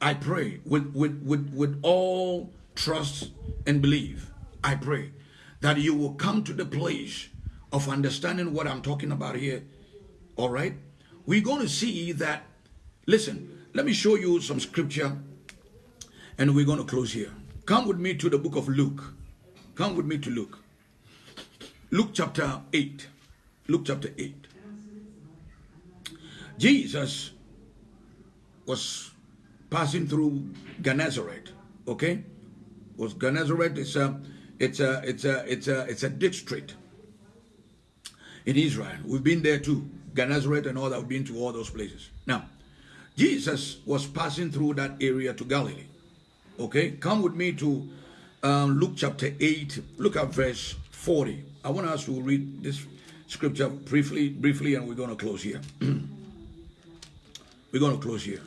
I pray with, with, with, with all trust and belief. I pray that you will come to the place of understanding what I'm talking about here. All right? We're going to see that. Listen, let me show you some scripture and we're going to close here. Come with me to the book of Luke. Come with me to Luke. Luke chapter 8. Luke chapter 8. Jesus was passing through Gennesaret. Okay? Was Gennesaret it's a it's a it's a it's a it's a district in Israel. We've been there too. Gennesaret and all that. We've been to all those places. Now, Jesus was passing through that area to Galilee. Okay, come with me to um, Luke chapter 8. Look at verse 40. I want us to read this scripture briefly, briefly, and we're going to close here. we're going to close here.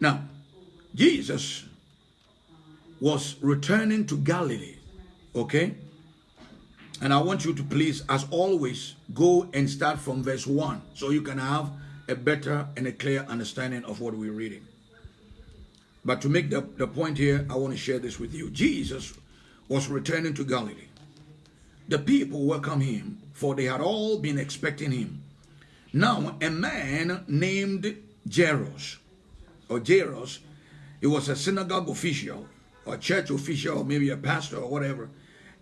Now, Jesus was returning to Galilee. Okay? And I want you to please, as always, go and start from verse 1 so you can have a better and a clear understanding of what we're reading. But to make the, the point here, I want to share this with you. Jesus was returning to Galilee. The people welcomed him, for they had all been expecting him. Now, a man named Jairus, or Jairus, he was a synagogue official, or church official, or maybe a pastor, or whatever,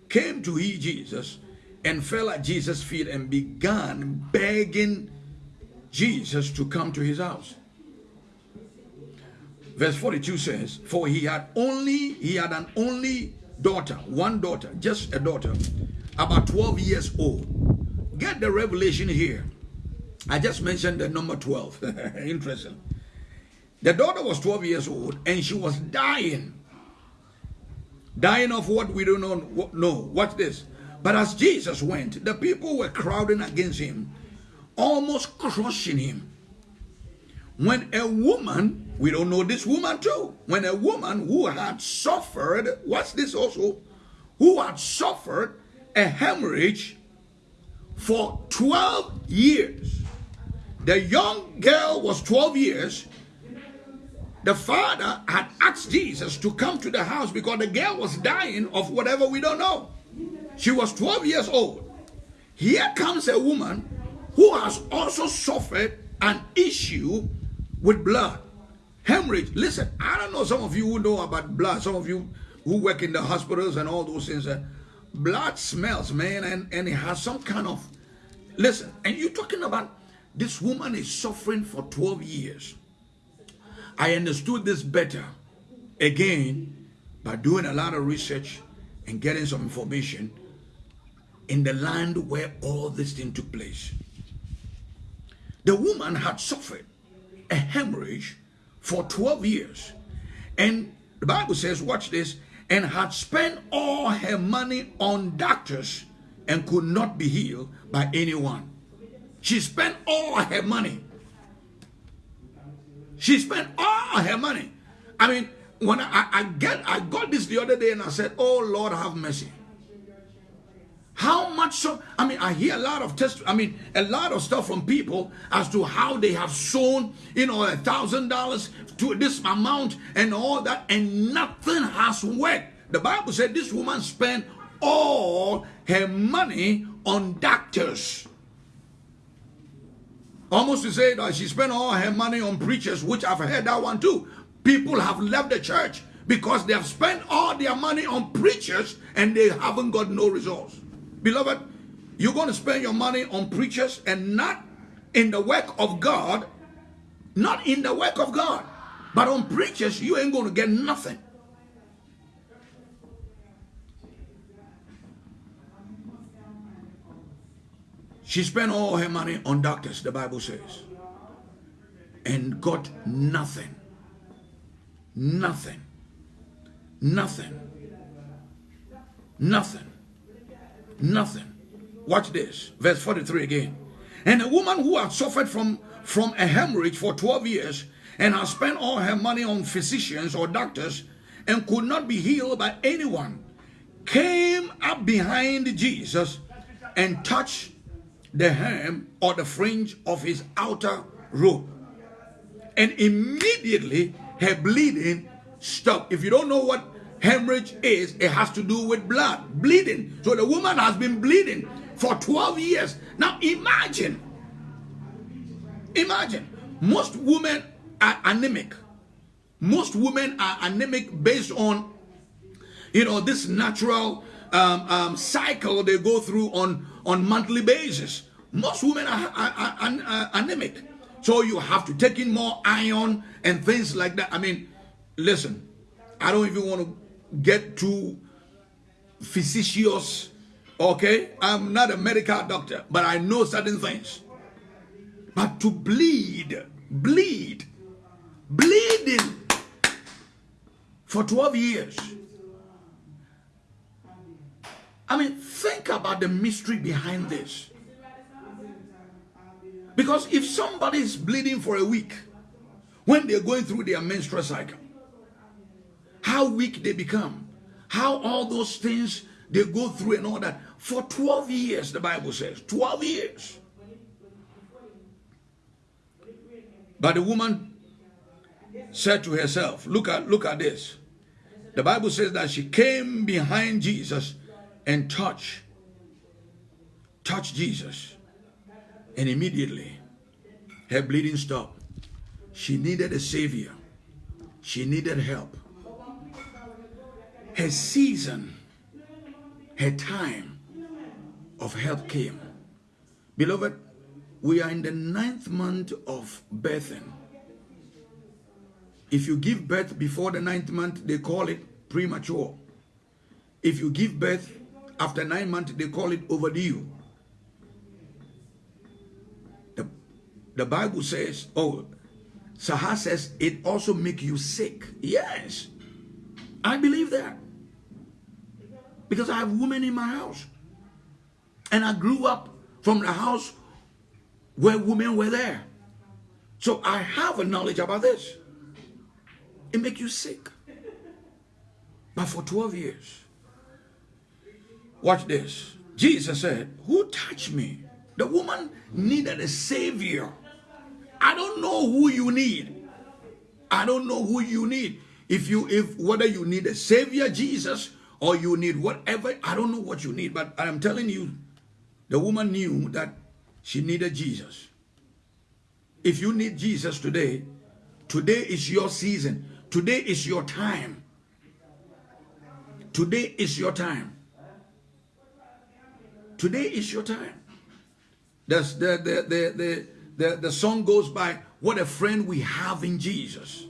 came to hear Jesus and fell at Jesus' feet and began begging Jesus to come to his house. Verse 42 says, For he had only, he had an only daughter, one daughter, just a daughter, about 12 years old. Get the revelation here. I just mentioned the number 12. Interesting. The daughter was 12 years old and she was dying. Dying of what we don't know. No, what's this? But as Jesus went, the people were crowding against him almost crushing him. When a woman, we don't know this woman too, when a woman who had suffered, what's this also? Who had suffered a hemorrhage for 12 years. The young girl was 12 years. The father had asked Jesus to come to the house because the girl was dying of whatever we don't know. She was 12 years old. Here comes a woman who has also suffered an issue with blood. Hemorrhage. Listen, I don't know some of you who know about blood, some of you who work in the hospitals and all those things. Eh? Blood smells, man, and, and it has some kind of. Listen, and you're talking about this woman is suffering for 12 years. I understood this better again by doing a lot of research and getting some information in the land where all this thing took place. The woman had suffered a hemorrhage for 12 years. And the Bible says, watch this, and had spent all her money on doctors, and could not be healed by anyone. She spent all her money. She spent all her money. I mean, when I, I get I got this the other day and I said, Oh Lord, have mercy. How much so? I mean, I hear a lot of test. I mean, a lot of stuff from people as to how they have sown, you know, a thousand dollars to this amount and all that, and nothing has worked. The Bible said this woman spent all her money on doctors. Almost to say that she spent all her money on preachers, which I've heard that one too. People have left the church because they have spent all their money on preachers and they haven't got no results. Beloved, you're going to spend your money on preachers and not in the work of God, not in the work of God, but on preachers, you ain't going to get nothing. She spent all her money on doctors, the Bible says, and got nothing. Nothing. Nothing. Nothing. Nothing. Watch this. Verse 43 again. And a woman who had suffered from, from a hemorrhage for 12 years and has spent all her money on physicians or doctors and could not be healed by anyone came up behind Jesus and touched the hem or the fringe of his outer robe. And immediately her bleeding stopped. If you don't know what hemorrhage is, it has to do with blood, bleeding. So the woman has been bleeding for 12 years. Now imagine, imagine, most women are anemic. Most women are anemic based on, you know, this natural um, um, cycle they go through on, on monthly basis. Most women are, are, are, are anemic. So you have to take in more iron and things like that. I mean, listen, I don't even want to get too facetious. Okay, I'm not a medical doctor, but I know certain things. But to bleed, bleed, bleeding for 12 years. I mean, think about the mystery behind this. Because if somebody is bleeding for a week, when they're going through their menstrual cycle, how weak they become, how all those things they go through and all that. For 12 years, the Bible says, 12 years. But the woman said to herself, look at, look at this. The Bible says that she came behind Jesus and touched, touched Jesus. And immediately, her bleeding stopped. She needed a savior. She needed help her season, her time of help came. Beloved, we are in the ninth month of birthing. If you give birth before the ninth month, they call it premature. If you give birth after nine months, they call it overdue. The, the Bible says, oh, Sahar says it also make you sick. Yes, I believe that because I have women in my house. And I grew up from the house where women were there. So I have a knowledge about this. It makes you sick. But for 12 years, watch this. Jesus said, who touched me? The woman needed a savior. I don't know who you need. I don't know who you need. If you, if whether you need a savior, Jesus, or you need whatever. I don't know what you need, but I'm telling you, the woman knew that she needed Jesus. If you need Jesus today, today is your season. Today is your time. Today is your time. Today is your time. That's the, the, the, the, the, the song goes by, what a friend we have in Jesus.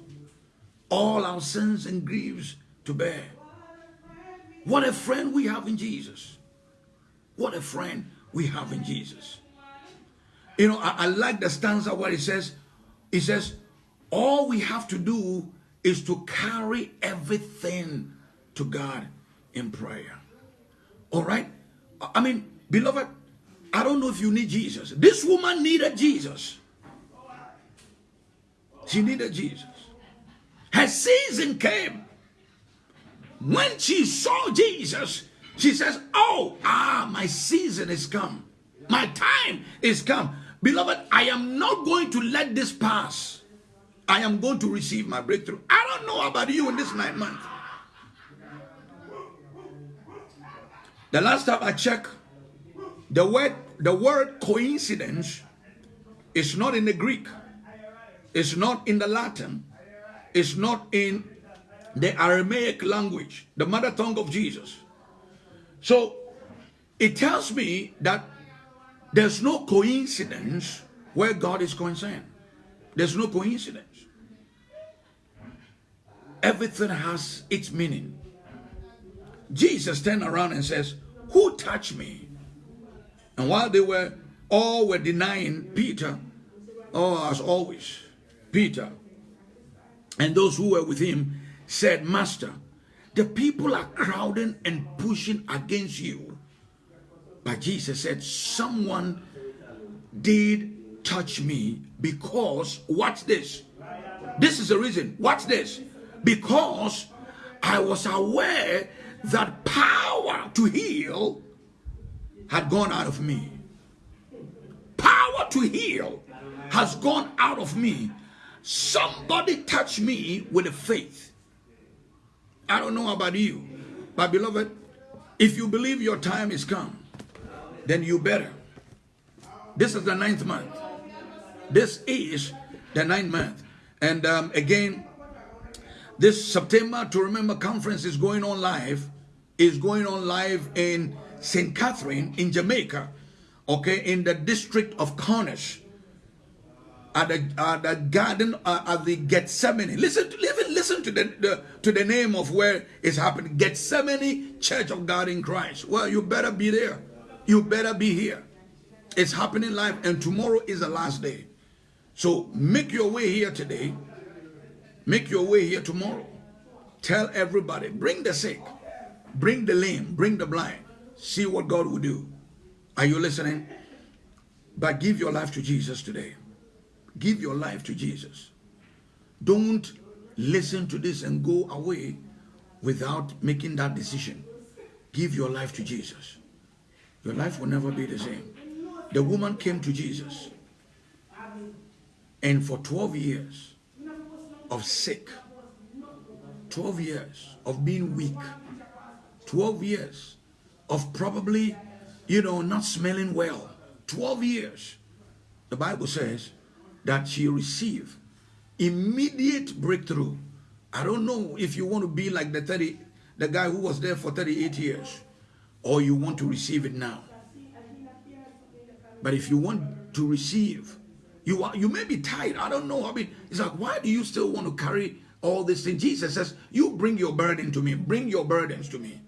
All our sins and griefs to bear. What a friend we have in Jesus. What a friend we have in Jesus. You know, I, I like the stanza where it says, it says, all we have to do is to carry everything to God in prayer. All right? I mean, Beloved, I don't know if you need Jesus. This woman needed Jesus. She needed Jesus. Her season came. When she saw Jesus, she says, Oh, ah, my season is come. My time is come. Beloved, I am not going to let this pass. I am going to receive my breakthrough. I don't know about you in this nine months. The last time I checked, the word the word coincidence is not in the Greek, it's not in the Latin, it's not in the Aramaic language, the mother tongue of Jesus. So it tells me that there's no coincidence where God is concerned. There's no coincidence. Everything has its meaning. Jesus turned around and says, Who touched me? And while they were all were denying Peter, oh, as always, Peter and those who were with him said, Master, the people are crowding and pushing against you. But Jesus said, Someone did touch me because, watch this. This is the reason. Watch this. Because I was aware that power to heal had gone out of me. Power to heal has gone out of me. Somebody touch me with a faith. I don't know about you, but beloved, if you believe your time is come, then you better. This is the ninth month. This is the ninth month. And um, again, this September to Remember conference is going on live. Is going on live in St. Catherine in Jamaica, okay, in the district of Cornish, at the, at the garden uh, at the Gethsemane. Listen, to, listen, listen to the, the to the name of where it's happening. Gethsemane Church of God in Christ. Well, you better be there. You better be here. It's happening live, and tomorrow is the last day. So make your way here today. Make your way here tomorrow. Tell everybody, bring the sick, bring the lame, bring the blind. See what God will do. Are you listening? But give your life to Jesus today. Give your life to Jesus. Don't listen to this and go away without making that decision. Give your life to Jesus. Your life will never be the same. The woman came to Jesus. And for 12 years of sick, 12 years of being weak, 12 years of probably, you know, not smelling well. 12 years. The Bible says that she received immediate breakthrough. I don't know if you want to be like the 30, the guy who was there for 38 years, or you want to receive it now. But if you want to receive, you are, you may be tired. I don't know. I mean, it's like, why do you still want to carry all this thing? Jesus says, you bring your burden to me. Bring your burdens to me.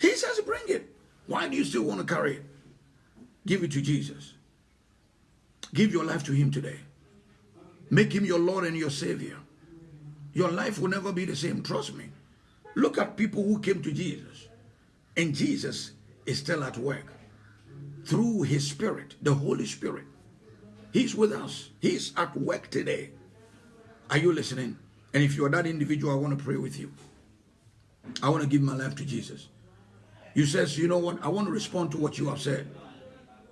He says, bring it. Why do you still want to carry it? Give it to Jesus. Give your life to him today. Make him your Lord and your Savior. Your life will never be the same. Trust me. Look at people who came to Jesus. And Jesus is still at work. Through his spirit, the Holy Spirit. He's with us. He's at work today. Are you listening? And if you are that individual, I want to pray with you. I want to give my life to Jesus. You says, you know what? I want to respond to what you have said.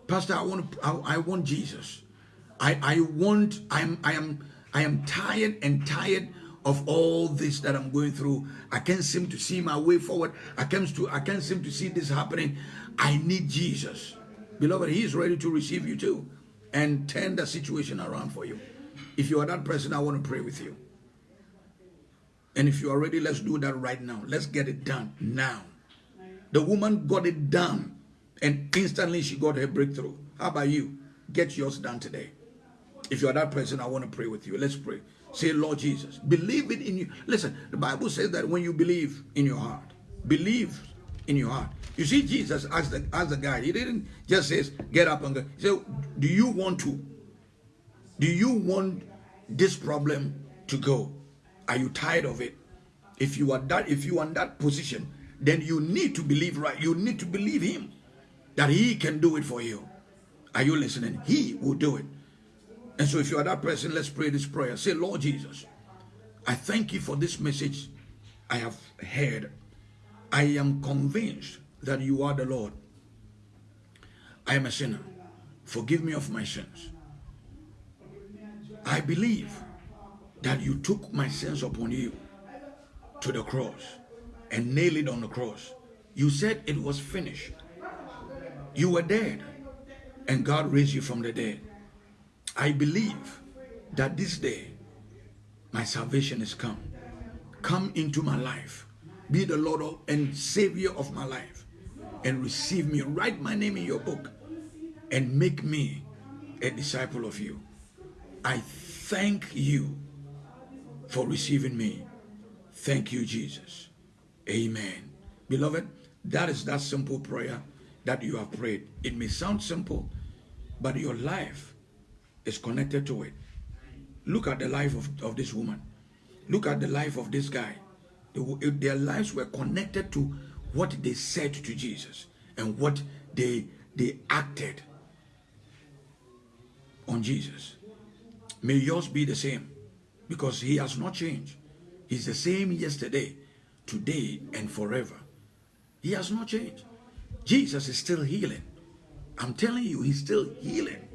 Pastor, I want to, I, I want Jesus. I, I want, I'm, I am, I am tired and tired of all this that I'm going through. I can't seem to see my way forward. I can't to, I can't seem to see this happening. I need Jesus. Beloved, he is ready to receive you too and turn the situation around for you. If you are that person, I want to pray with you. And if you are ready, let's do that right now. Let's get it done now. The woman got it done and instantly she got her breakthrough. How about you? Get yours done today. If you are that person, I want to pray with you. Let's pray. Say, Lord Jesus, believe it in you. Listen, the Bible says that when you believe in your heart, believe in your heart. You see, Jesus asked the, asked the guy, he didn't just say, get up and go. He said, do you want to? Do you want this problem to go? Are you tired of it? If you are that, if you are in that position, then you need to believe right. You need to believe him. that He can do it for you. Are you listening? He will do it. And so, if you are that person, let's pray this prayer. Say, Lord Jesus, I thank you for this message I have heard. I am convinced that you are the Lord. I am a sinner. Forgive me of my sins. I believe that you took my sins upon you to the cross and nailed it on the cross. You said it was finished. You were dead and God raised you from the dead. I believe that this day my salvation is come. Come into my life. Be the Lord and Savior of my life. And receive me. Write my name in your book. And make me a disciple of you. I thank you for receiving me. Thank you, Jesus. Amen. Beloved, that is that simple prayer that you have prayed. It may sound simple, but your life is connected to it. Look at the life of, of this woman. Look at the life of this guy. Their lives were connected to what they said to Jesus and what they they acted on Jesus. May yours be the same because he has not changed. He's the same yesterday, today, and forever. He has not changed. Jesus is still healing. I'm telling you, he's still healing.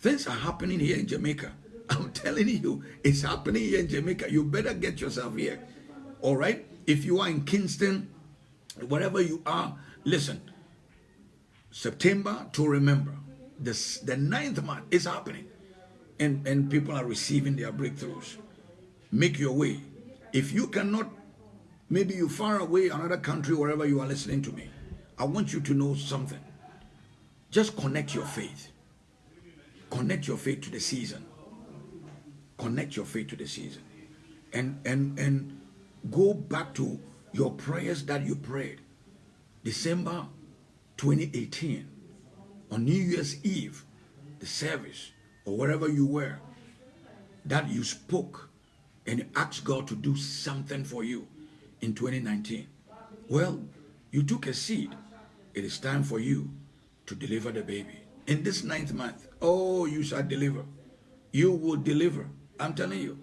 Things are happening here in Jamaica. I'm telling you, it's happening here in Jamaica. You better get yourself here. All right? If you are in Kingston, wherever you are, listen. September to remember. This, the ninth month is happening. And, and people are receiving their breakthroughs. Make your way. If you cannot, maybe you're far away, another country, wherever you are listening to me, I want you to know something. Just connect your faith. Connect your faith to the season connect your faith to the season and and and go back to your prayers that you prayed. December 2018 on new year's eve the service or wherever you were that you spoke and asked god to do something for you in 2019 well you took a seed. It is time for you to deliver the baby. In this ninth month oh you shall deliver. You will deliver. I'm telling you,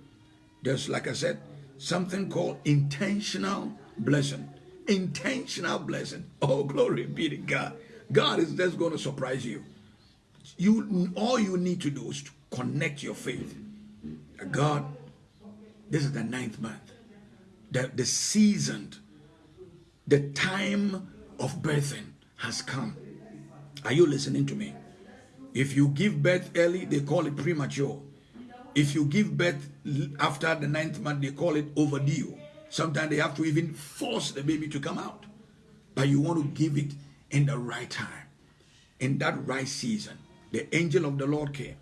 there's, like I said, something called intentional blessing. Intentional blessing. Oh, glory be to God. God is just going to surprise you. You all you need to do is to connect your faith. God, this is the ninth month. The, the season, the time of birthing has come. Are you listening to me? If you give birth early, they call it premature. If you give birth after the ninth month, they call it overdue. Sometimes they have to even force the baby to come out. But you want to give it in the right time, in that right season. The angel of the Lord came,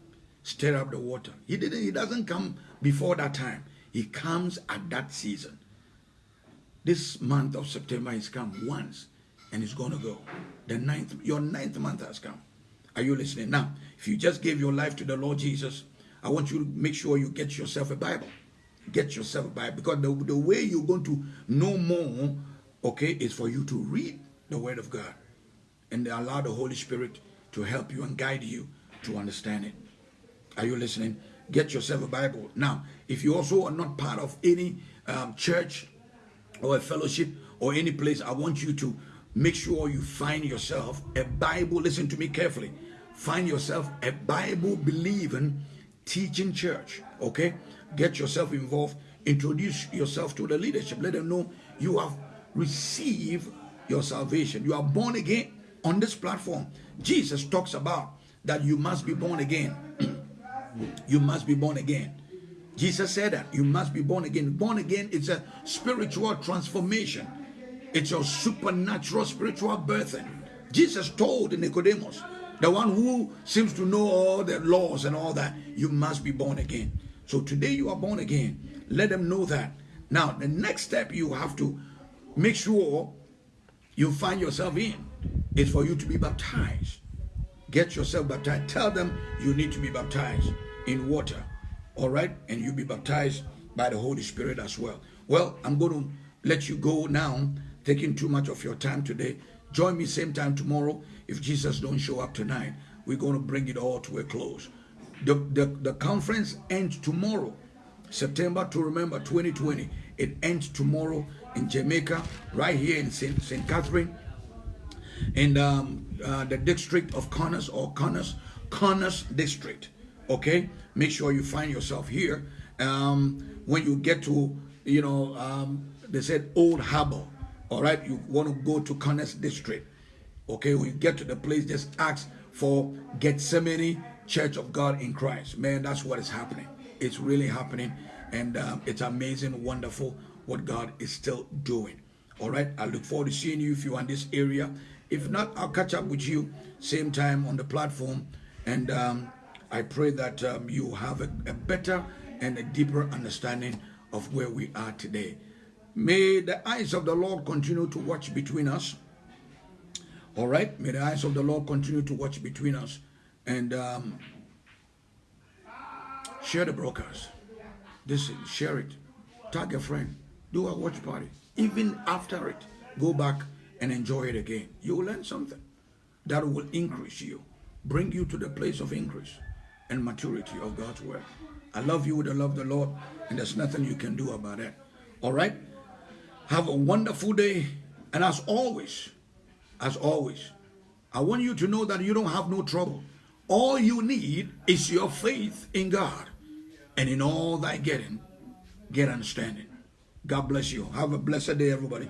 stir up the water. He didn't. He doesn't come before that time. He comes at that season. This month of September has come once, and it's going to go. The ninth, your ninth month has come. Are you listening? Now, if you just gave your life to the Lord Jesus, I want you to make sure you get yourself a Bible. Get yourself a Bible because the, the way you're going to know more, okay, is for you to read the Word of God and allow the Holy Spirit to help you and guide you to understand it. Are you listening? Get yourself a Bible. Now, if you also are not part of any um, church or a fellowship or any place, I want you to make sure you find yourself a Bible. Listen to me carefully. Find yourself a Bible believing teaching church. Okay? Get yourself involved. Introduce yourself to the leadership. Let them know you have received your salvation. You are born again on this platform. Jesus talks about that you must be born again. you must be born again. Jesus said that you must be born again. Born again is a spiritual transformation. It's a supernatural spiritual birthing. Jesus told Nicodemus, the one who seems to know all the laws and all that, you must be born again. So today you are born again. Let them know that. Now, the next step you have to make sure you find yourself in is for you to be baptized. Get yourself baptized. Tell them you need to be baptized in water. All right? And you be baptized by the Holy Spirit as well. Well, I'm going to let you go now, taking too much of your time today. Join me same time tomorrow. If Jesus don't show up tonight, we're going to bring it all to a close. The, the, the conference ends tomorrow, September to remember 2020. It ends tomorrow in Jamaica, right here in St. St. Catherine, in um, uh, the district of Connors or Connors, Connors district. Okay, make sure you find yourself here. Um, when you get to, you know, um, they said Old Harbor. All right, you want to go to Connors district. Okay, you get to the place, just ask for Gethsemane Church of God in Christ. Man, that's what is happening. It's really happening, and um, it's amazing, wonderful what God is still doing. All right, I look forward to seeing you if you're in this area. If not, I'll catch up with you same time on the platform, and um, I pray that um, you have a, a better and a deeper understanding of where we are today. May the eyes of the Lord continue to watch between us. All right, may the eyes of the Lord continue to watch between us and um, share the broadcast. Listen, share it, tag a friend, do a watch party. Even after it, go back and enjoy it again. You will learn something that will increase you, bring you to the place of increase and maturity of God's word. I love you with the love of the Lord, and there's nothing you can do about it. All right? Have a wonderful day. And as always, as always, I want you to know that you don't have no trouble. All you need is your faith in God. And in all thy getting, get understanding. God bless you. Have a blessed day, everybody.